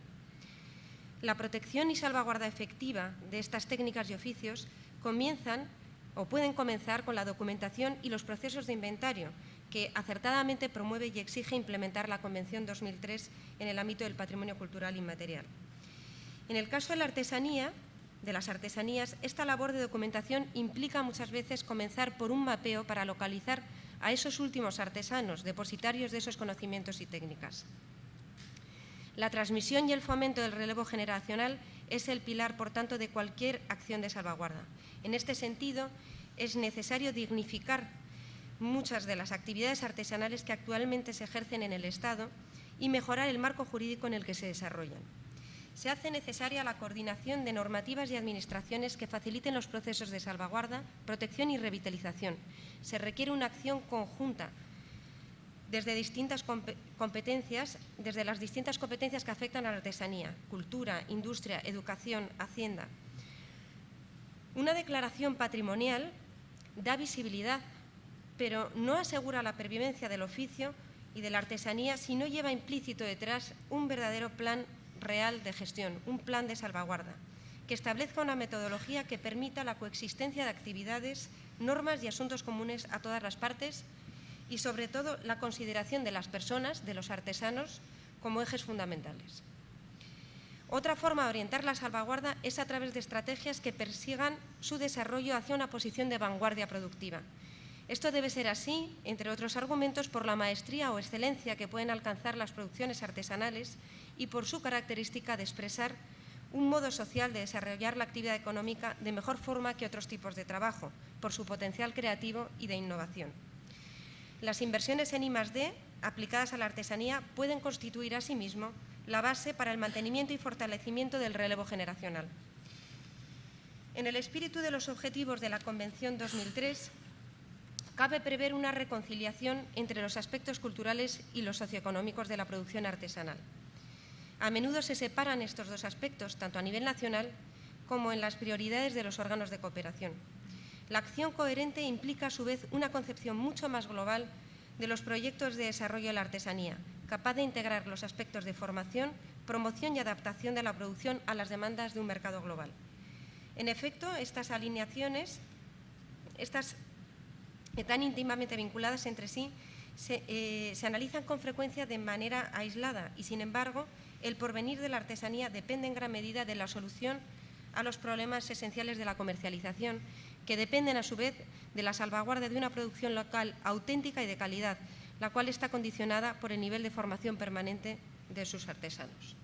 Speaker 8: La protección y salvaguarda efectiva de estas técnicas y oficios comienzan o pueden comenzar con la documentación y los procesos de inventario que acertadamente promueve y exige implementar la Convención 2003 en el ámbito del patrimonio cultural inmaterial. En el caso de la artesanía, de las artesanías, esta labor de documentación implica muchas veces comenzar por un mapeo para localizar a esos últimos artesanos, depositarios de esos conocimientos y técnicas. La transmisión y el fomento del relevo generacional es el pilar, por tanto, de cualquier acción de salvaguarda. En este sentido, es necesario dignificar muchas de las actividades artesanales que actualmente se ejercen en el Estado y mejorar el marco jurídico en el que se desarrollan se hace necesaria la coordinación de normativas y administraciones que faciliten los procesos de salvaguarda, protección y revitalización. Se requiere una acción conjunta desde distintas competencias, desde las distintas competencias que afectan a la artesanía, cultura, industria, educación, hacienda. Una declaración patrimonial da visibilidad, pero no asegura la pervivencia del oficio y de la artesanía si no lleva implícito detrás un verdadero plan real de gestión, un plan de salvaguarda, que establezca una metodología que permita la coexistencia de actividades, normas y asuntos comunes a todas las partes y, sobre todo, la consideración de las personas, de los artesanos, como ejes fundamentales. Otra forma de orientar la salvaguarda es a través de estrategias que persigan su desarrollo hacia una posición de vanguardia productiva. Esto debe ser así, entre otros argumentos, por la maestría o excelencia que pueden alcanzar las producciones artesanales y por su característica de expresar un modo social de desarrollar la actividad económica de mejor forma que otros tipos de trabajo, por su potencial creativo y de innovación. Las inversiones en I+D aplicadas a la artesanía pueden constituir asimismo la base para el mantenimiento y fortalecimiento del relevo generacional. En el espíritu de los objetivos de la Convención 2003, cabe prever una reconciliación entre los aspectos culturales y los socioeconómicos de la producción artesanal. A menudo se separan estos dos aspectos, tanto a nivel nacional como en las prioridades de los órganos de cooperación. La acción coherente implica, a su vez, una concepción mucho más global de los proyectos de desarrollo de la artesanía, capaz de integrar los aspectos de formación, promoción y adaptación de la producción a las demandas de un mercado global. En efecto, estas alineaciones, estas tan íntimamente vinculadas entre sí, se, eh, se analizan con frecuencia de manera aislada y, sin embargo, el porvenir de la artesanía depende en gran medida de la solución a los problemas esenciales de la comercialización, que dependen a su vez de la salvaguarda de una producción local auténtica y de calidad, la cual está condicionada por el nivel de formación permanente de sus artesanos.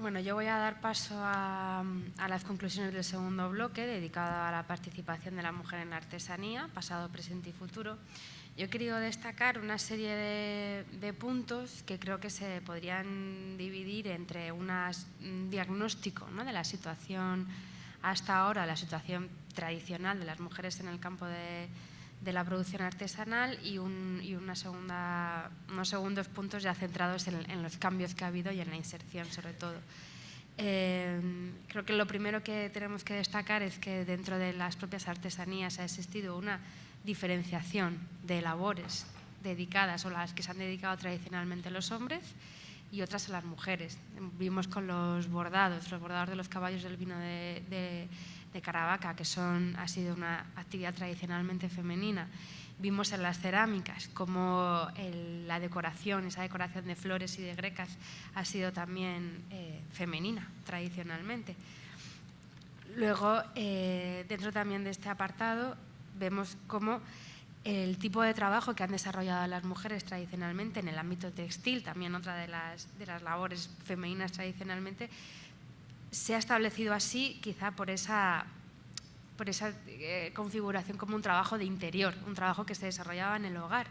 Speaker 1: Bueno, yo voy a dar paso a, las conclusiones del segundo bloque dedicado a la participación de la mujer en la artesanía, pasado, presente y futuro. Yo he querido destacar una serie de, puntos que creo que se podrían dividir entre un diagnóstico de la situación hasta ahora, la situación tradicional de las mujeres en el campo de, la producción artesanal y, una segunda, unos segundos puntos ya centrados en, los cambios que ha habido y en la inserción sobre todo. Eh, creo que lo primero que tenemos que destacar es que dentro de las propias artesanías ha existido una diferenciación de labores dedicadas o las que se han dedicado tradicionalmente los hombres y otras a las mujeres. Vimos con los bordados, los bordados de los caballos del vino de de Caravaca, que son, ha sido una actividad tradicionalmente femenina. Vimos en las cerámicas como la decoración, esa decoración de flores y de grecas ha sido también eh, femenina tradicionalmente. Luego, eh, dentro también de este apartado, vemos cómo el tipo de trabajo que han desarrollado las mujeres tradicionalmente en el ámbito textil, también otra de las, labores femeninas tradicionalmente, se ha establecido así quizá por esa, eh, configuración como un trabajo de interior, un trabajo que se desarrollaba en el hogar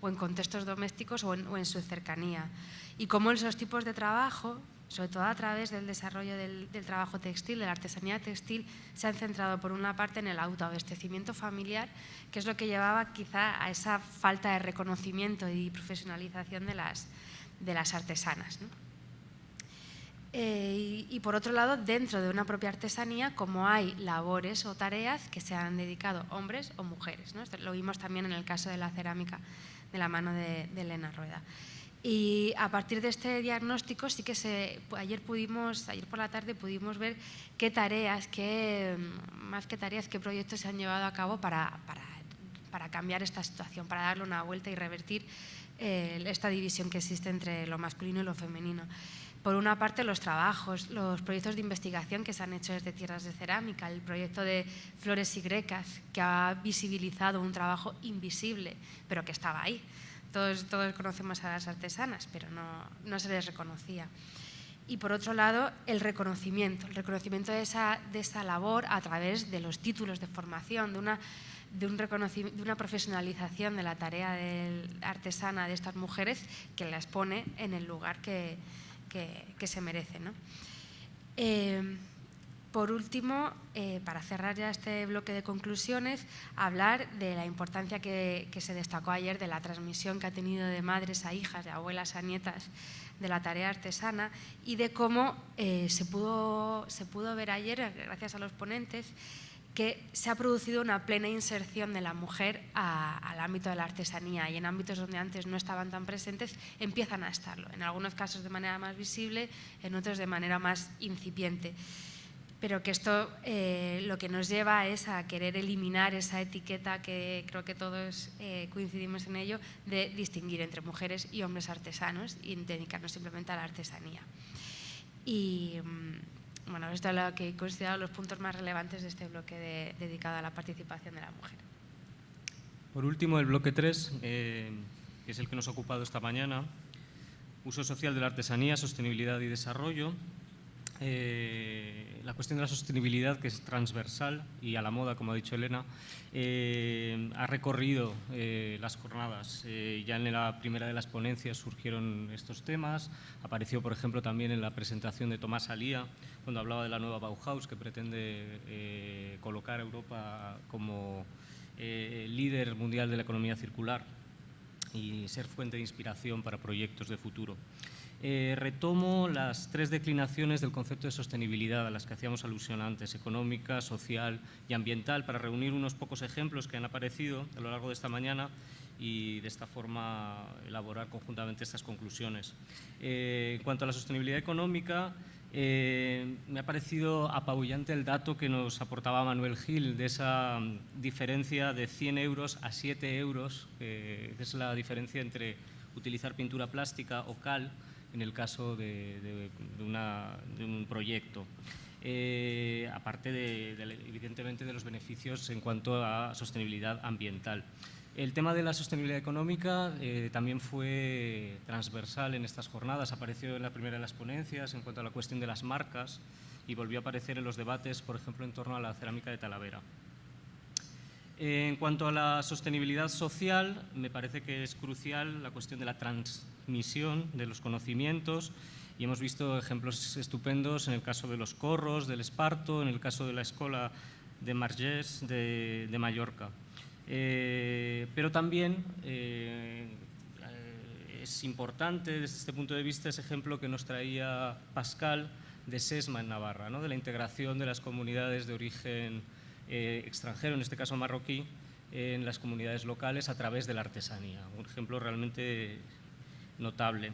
Speaker 1: o en contextos domésticos o en, su cercanía. Y cómo esos tipos de trabajo, sobre todo a través del desarrollo del, trabajo textil, de la artesanía textil, se han centrado por una parte en el autoabastecimiento familiar, que es lo que llevaba quizá a esa falta de reconocimiento y profesionalización de las, de las artesanas. Eh, y, por otro lado, dentro de una propia artesanía, como hay labores o tareas que se han dedicado hombres o mujeres. lo vimos también en el caso de la cerámica de la mano de, Elena Rueda. Y a partir de este diagnóstico sí que se, ayer pudimos, ayer por la tarde pudimos ver qué tareas, qué, más que tareas, qué proyectos se han llevado a cabo para, para, cambiar esta situación, para darle una vuelta y revertir eh, esta división que existe entre lo masculino y lo femenino por una parte, los trabajos, los proyectos de investigación que se han hecho desde Tierras de Cerámica, el proyecto de Flores y Grecas, que ha visibilizado un trabajo invisible, pero que estaba ahí. Todos, todos conocemos a las artesanas, pero no, no se les reconocía. Y por otro lado, el reconocimiento, el reconocimiento de esa, de esa labor a través de los títulos de formación, de una, de, un de una profesionalización de la tarea de artesana de estas mujeres que las pone en el lugar que, que, se merece. Eh, por último, eh, para cerrar ya este bloque de conclusiones, hablar de la importancia que, se destacó ayer de la transmisión que ha tenido de madres a hijas, de abuelas a nietas de la tarea artesana y de cómo eh, se, pudo, se pudo ver ayer, gracias a los ponentes, que se ha producido una plena inserción de la mujer al ámbito de la artesanía y en ámbitos donde antes no estaban tan presentes empiezan a estarlo, en algunos casos de manera más visible, en otros de manera más incipiente. Pero que esto eh, lo que nos lleva es a querer eliminar esa etiqueta que creo que todos eh, coincidimos en ello, de distinguir entre mujeres y hombres artesanos y dedicarnos simplemente a la artesanía. Y, mm, bueno, esto es lo que he considerado los puntos más relevantes de este bloque dedicado a la participación de la mujer.
Speaker 9: Por último, el bloque 3, eh, que es el que nos ha ocupado esta mañana, uso social de la artesanía, sostenibilidad y desarrollo. Eh, la cuestión de la sostenibilidad, que es transversal y a la moda, como ha dicho Elena, eh, ha recorrido eh, las jornadas. ya en la primera de las ponencias surgieron estos temas. Apareció, por ejemplo, también en la presentación de Tomás Alía, cuando hablaba de la nueva Bauhaus, que pretende colocar a Europa como líder mundial de la economía circular y ser fuente de inspiración para proyectos de futuro. Eh, retomo las tres declinaciones del concepto de sostenibilidad a las que hacíamos alusión antes, económica, social y ambiental, para reunir unos pocos ejemplos que han aparecido a lo largo de esta mañana y de esta forma elaborar conjuntamente estas conclusiones. Eh, en cuanto a la sostenibilidad económica, eh, me ha parecido apabullante el dato que nos aportaba Manuel Gil de esa diferencia de 100 euros a 7 euros, que es la diferencia entre utilizar pintura plástica o cal en el caso de, un proyecto. Eh, aparte de, evidentemente de los beneficios en cuanto a sostenibilidad ambiental. El tema de la sostenibilidad económica eh, también fue transversal en estas jornadas, apareció en la primera de las ponencias en cuanto a la cuestión de las marcas y volvió a aparecer en los debates, por ejemplo, en torno a la cerámica de Talavera. En cuanto a la sostenibilidad social, me parece que es crucial la cuestión de la transmisión de los conocimientos y hemos visto ejemplos estupendos en el caso de los corros, del esparto, en el caso de la escuela de Margés de, Mallorca. Eh, pero también eh, es importante desde este punto de vista ese ejemplo que nos traía Pascal de SESMA en Navarra, ¿no? de la integración de las comunidades de origen eh, extranjero, en este caso marroquí, en las comunidades locales a través de la artesanía. Un ejemplo realmente notable.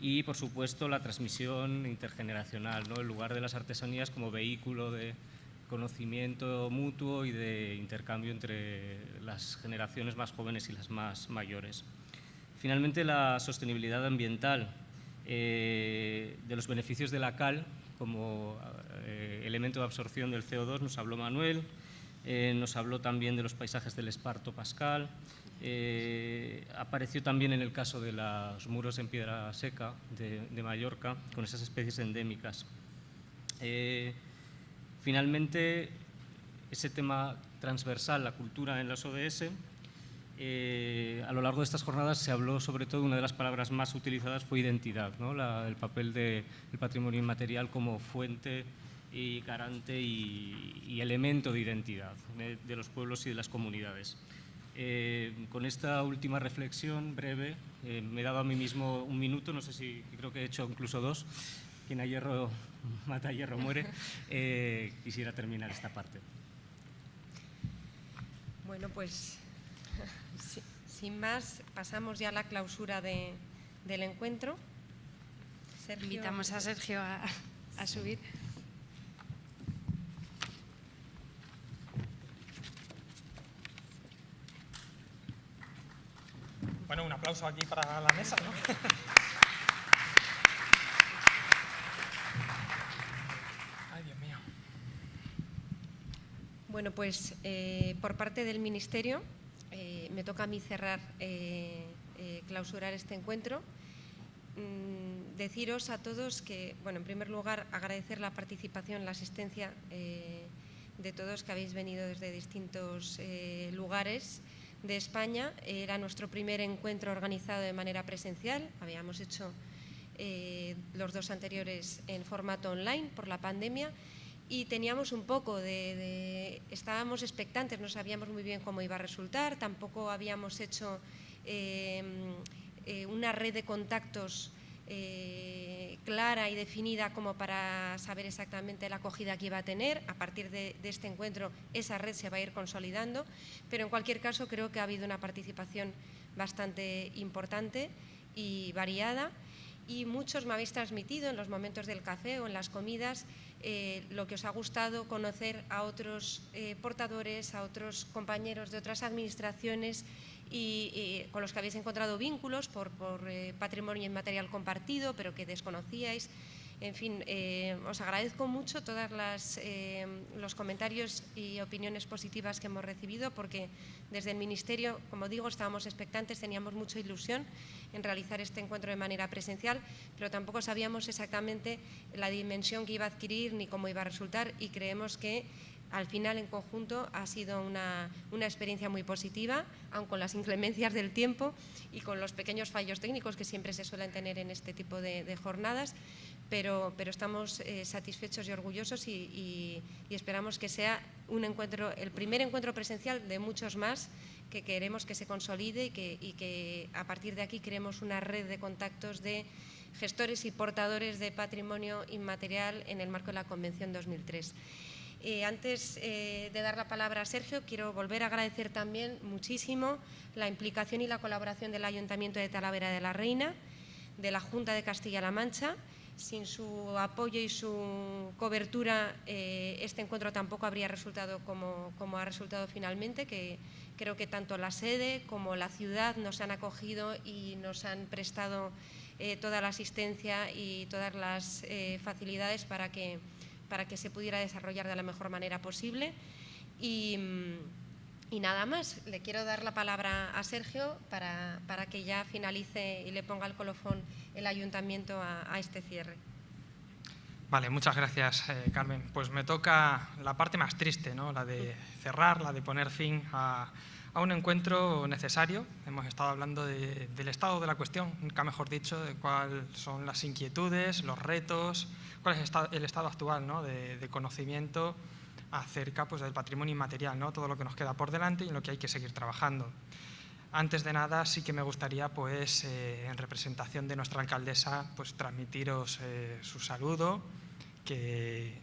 Speaker 9: Y, por supuesto, la transmisión intergeneracional, ¿no? el lugar de las artesanías como vehículo de conocimiento mutuo y de intercambio entre las generaciones más jóvenes y las más mayores. Finalmente, la sostenibilidad ambiental eh, de los beneficios de la cal como eh, elemento de absorción del CO2 nos habló Manuel, eh, nos habló también de los paisajes del Esparto Pascal, eh, apareció también en el caso de los muros en piedra seca de, Mallorca, con esas especies endémicas. finalmente, ese tema transversal, la cultura en las ODS, eh, a lo largo de estas jornadas se habló sobre todo, una de las palabras más utilizadas fue identidad, el papel del patrimonio inmaterial como fuente y garante y, elemento de identidad de, los pueblos y de las comunidades. Eh, con esta última reflexión breve, eh, me he dado a mí mismo un minuto, no sé si creo que he hecho incluso dos, quien a hierro mata, a hierro muere, quisiera terminar esta parte.
Speaker 8: Bueno, pues sin más, pasamos ya a la clausura del encuentro.
Speaker 1: Invitamos a Sergio a, subir.
Speaker 10: Bueno, un aplauso aquí para la mesa, ¿no? Ay, Dios mío.
Speaker 8: Bueno, pues eh, por parte del Ministerio eh, me toca a mí cerrar, eh, eh, clausurar este encuentro. Mm, deciros a todos que, bueno, en primer lugar, agradecer la participación, la asistencia de todos que habéis venido desde distintos lugares de España. Era nuestro primer encuentro organizado de manera presencial. Habíamos hecho los dos anteriores en formato online por la pandemia y teníamos un poco de, estábamos expectantes, no sabíamos muy bien cómo iba a resultar, tampoco habíamos hecho em, eh, una red de contactos eh, clara y definida como para saber exactamente la acogida que iba a tener. A partir de, este encuentro esa red se va a ir consolidando, pero en cualquier caso creo que ha habido una participación bastante importante y variada y muchos me habéis transmitido en los momentos del café o en las comidas eh, lo que os ha gustado conocer a otros eh, portadores, a otros compañeros de otras administraciones y, con los que habéis encontrado vínculos por, eh, patrimonio inmaterial compartido, pero que desconocíais. En fin, eh, os agradezco mucho todos eh, los comentarios y opiniones positivas que hemos recibido porque desde el Ministerio, como digo, estábamos expectantes, teníamos mucha ilusión en realizar este encuentro de manera presencial, pero tampoco sabíamos exactamente la dimensión que iba a adquirir ni cómo iba a resultar y creemos que al final en conjunto ha sido una, experiencia muy positiva, aun con las inclemencias del tiempo y con los pequeños fallos técnicos que siempre se suelen tener en este tipo de, jornadas, pero, estamos eh, satisfechos y orgullosos y, esperamos que sea un encuentro, el primer encuentro presencial de muchos más que queremos que se consolide y que, a partir de aquí creemos una red de contactos de gestores y portadores de patrimonio inmaterial en el marco de la Convención 2003. Eh, antes eh, de dar la palabra a Sergio, quiero volver a agradecer también muchísimo la implicación y la colaboración del Ayuntamiento de Talavera de la Reina, de la Junta de Castilla-La Mancha. Sin su apoyo y su cobertura, eh, este encuentro tampoco habría resultado como, ha resultado finalmente, que creo que tanto la sede como la ciudad nos han acogido y nos han prestado toda la asistencia y todas las facilidades para que para que se pudiera desarrollar de la mejor manera posible. Y, Y nada más, le quiero dar la palabra a Sergio para, para que ya finalice y le ponga el colofón el ayuntamiento a, a este cierre.
Speaker 10: Vale, muchas gracias, eh, Carmen. Pues me toca la parte más triste, ¿no? la de cerrar, la de poner fin a, a un encuentro necesario. Hemos estado hablando de- del estado de la cuestión, nunca mejor dicho, de cuáles son las inquietudes, los retos, cuál es el esta- el estado actual ¿no? de, de conocimiento acerca pues, del patrimonio inmaterial, ¿no? todo lo que nos queda por delante y en lo que hay que seguir trabajando. Antes de nada, sí que me gustaría, pues, eh, en representación de nuestra alcaldesa, pues, transmitiros eh, su saludo, que,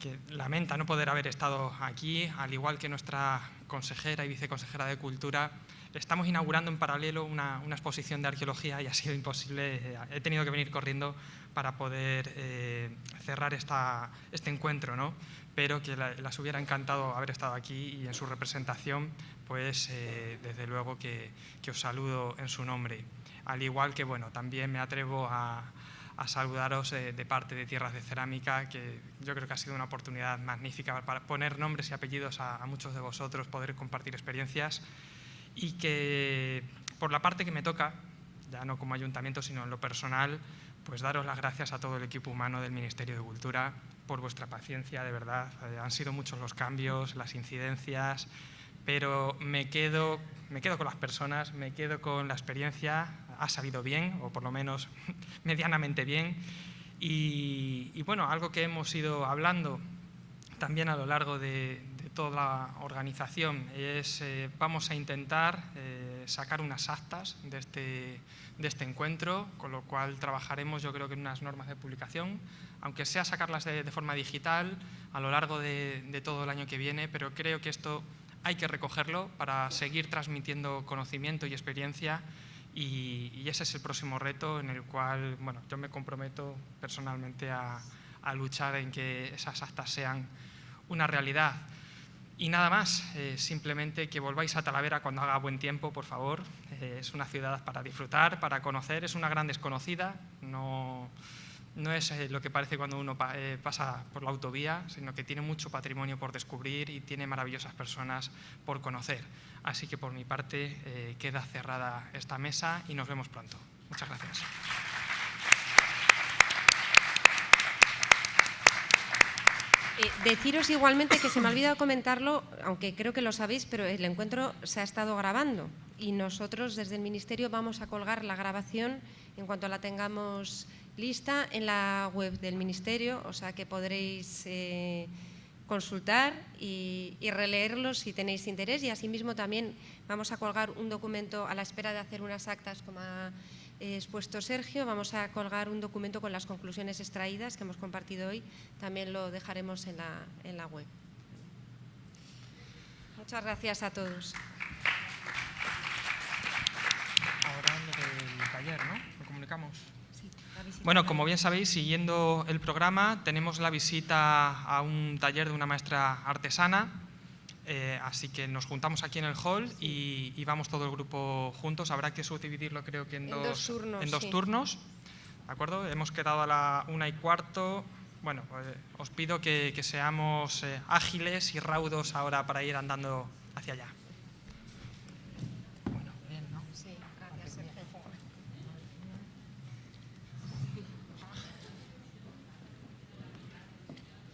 Speaker 10: que lamenta no poder haber estado aquí, al igual que nuestra consejera y viceconsejera de Cultura. Estamos inaugurando en paralelo una, una exposición de arqueología y ha sido imposible, eh, he tenido que venir corriendo para poder eh, cerrar esta, este encuentro, ¿no? pero que la- las hubiera encantado haber estado aquí y en su representación, pues eh, desde luego que, que os saludo en su nombre. Al igual que, bueno, también me atrevo a, a saludaros eh, de parte de Tierras de Cerámica, que yo creo que ha sido una oportunidad magnífica para poner nombres y apellidos a, a muchos de vosotros, poder compartir experiencias y que por la parte que me toca, ya no como ayuntamiento, sino en lo personal, pues daros las gracias a todo el equipo humano del Ministerio de Cultura por vuestra paciencia, de verdad. Eh, han sido muchos los cambios, las incidencias, pero me quedo, me quedo con las personas, me quedo con la experiencia, ha salido bien, o por lo menos medianamente bien. Y, y bueno, algo que hemos ido hablando también a lo largo de, de toda la organización es eh, vamos a intentar eh, sacar unas actas de este, de este encuentro, con lo cual trabajaremos yo creo que en unas normas de publicación, aunque sea sacarlas de, de forma digital a lo largo de, de todo el año que viene, pero creo que esto hay que recogerlo para seguir transmitiendo conocimiento y experiencia y, ese es el próximo reto en el cual bueno, yo me comprometo personalmente a, a luchar en que esas actas sean una realidad. Y nada más, eh, simplemente que volváis a Talavera cuando haga buen tiempo, por favor. Eh, es una ciudad para disfrutar, para conocer, es una gran desconocida, no, no es eh, lo que parece cuando uno eh, pasa por la autovía, sino que tiene mucho patrimonio por descubrir y tiene maravillosas personas por conocer. Así que por mi parte eh, queda cerrada esta mesa y nos vemos pronto. Muchas gracias.
Speaker 8: Deciros igualmente que se me ha olvidado comentarlo, aunque creo que lo sabéis, pero el encuentro se ha estado grabando y nosotros desde el Ministerio vamos a colgar la grabación en cuanto la tengamos lista en la web del Ministerio, o sea que podréis eh, consultar y, y releerlo si tenéis interés y asimismo también vamos a colgar un documento a la espera de hacer unas actas como ha eh, expuesto Sergio, vamos a colgar un documento con las conclusiones extraídas que hemos compartido hoy, también lo dejaremos en la, en la web. Muchas gracias a todos.
Speaker 10: Ahora del taller, ¿no? Lo comunicamos. Bueno, como bien sabéis, siguiendo el programa, tenemos la visita a un taller de una maestra artesana, eh, así que nos juntamos aquí en el hall y, y vamos todo el grupo juntos. Habrá que subdividirlo creo que en,
Speaker 8: En dos turnos,
Speaker 10: en dos
Speaker 8: sí.
Speaker 10: turnos, ¿de acuerdo? Hemos quedado a la una y cuarto. Bueno, pues, os pido que, que seamos eh, ágiles y raudos ahora para ir andando hacia allá.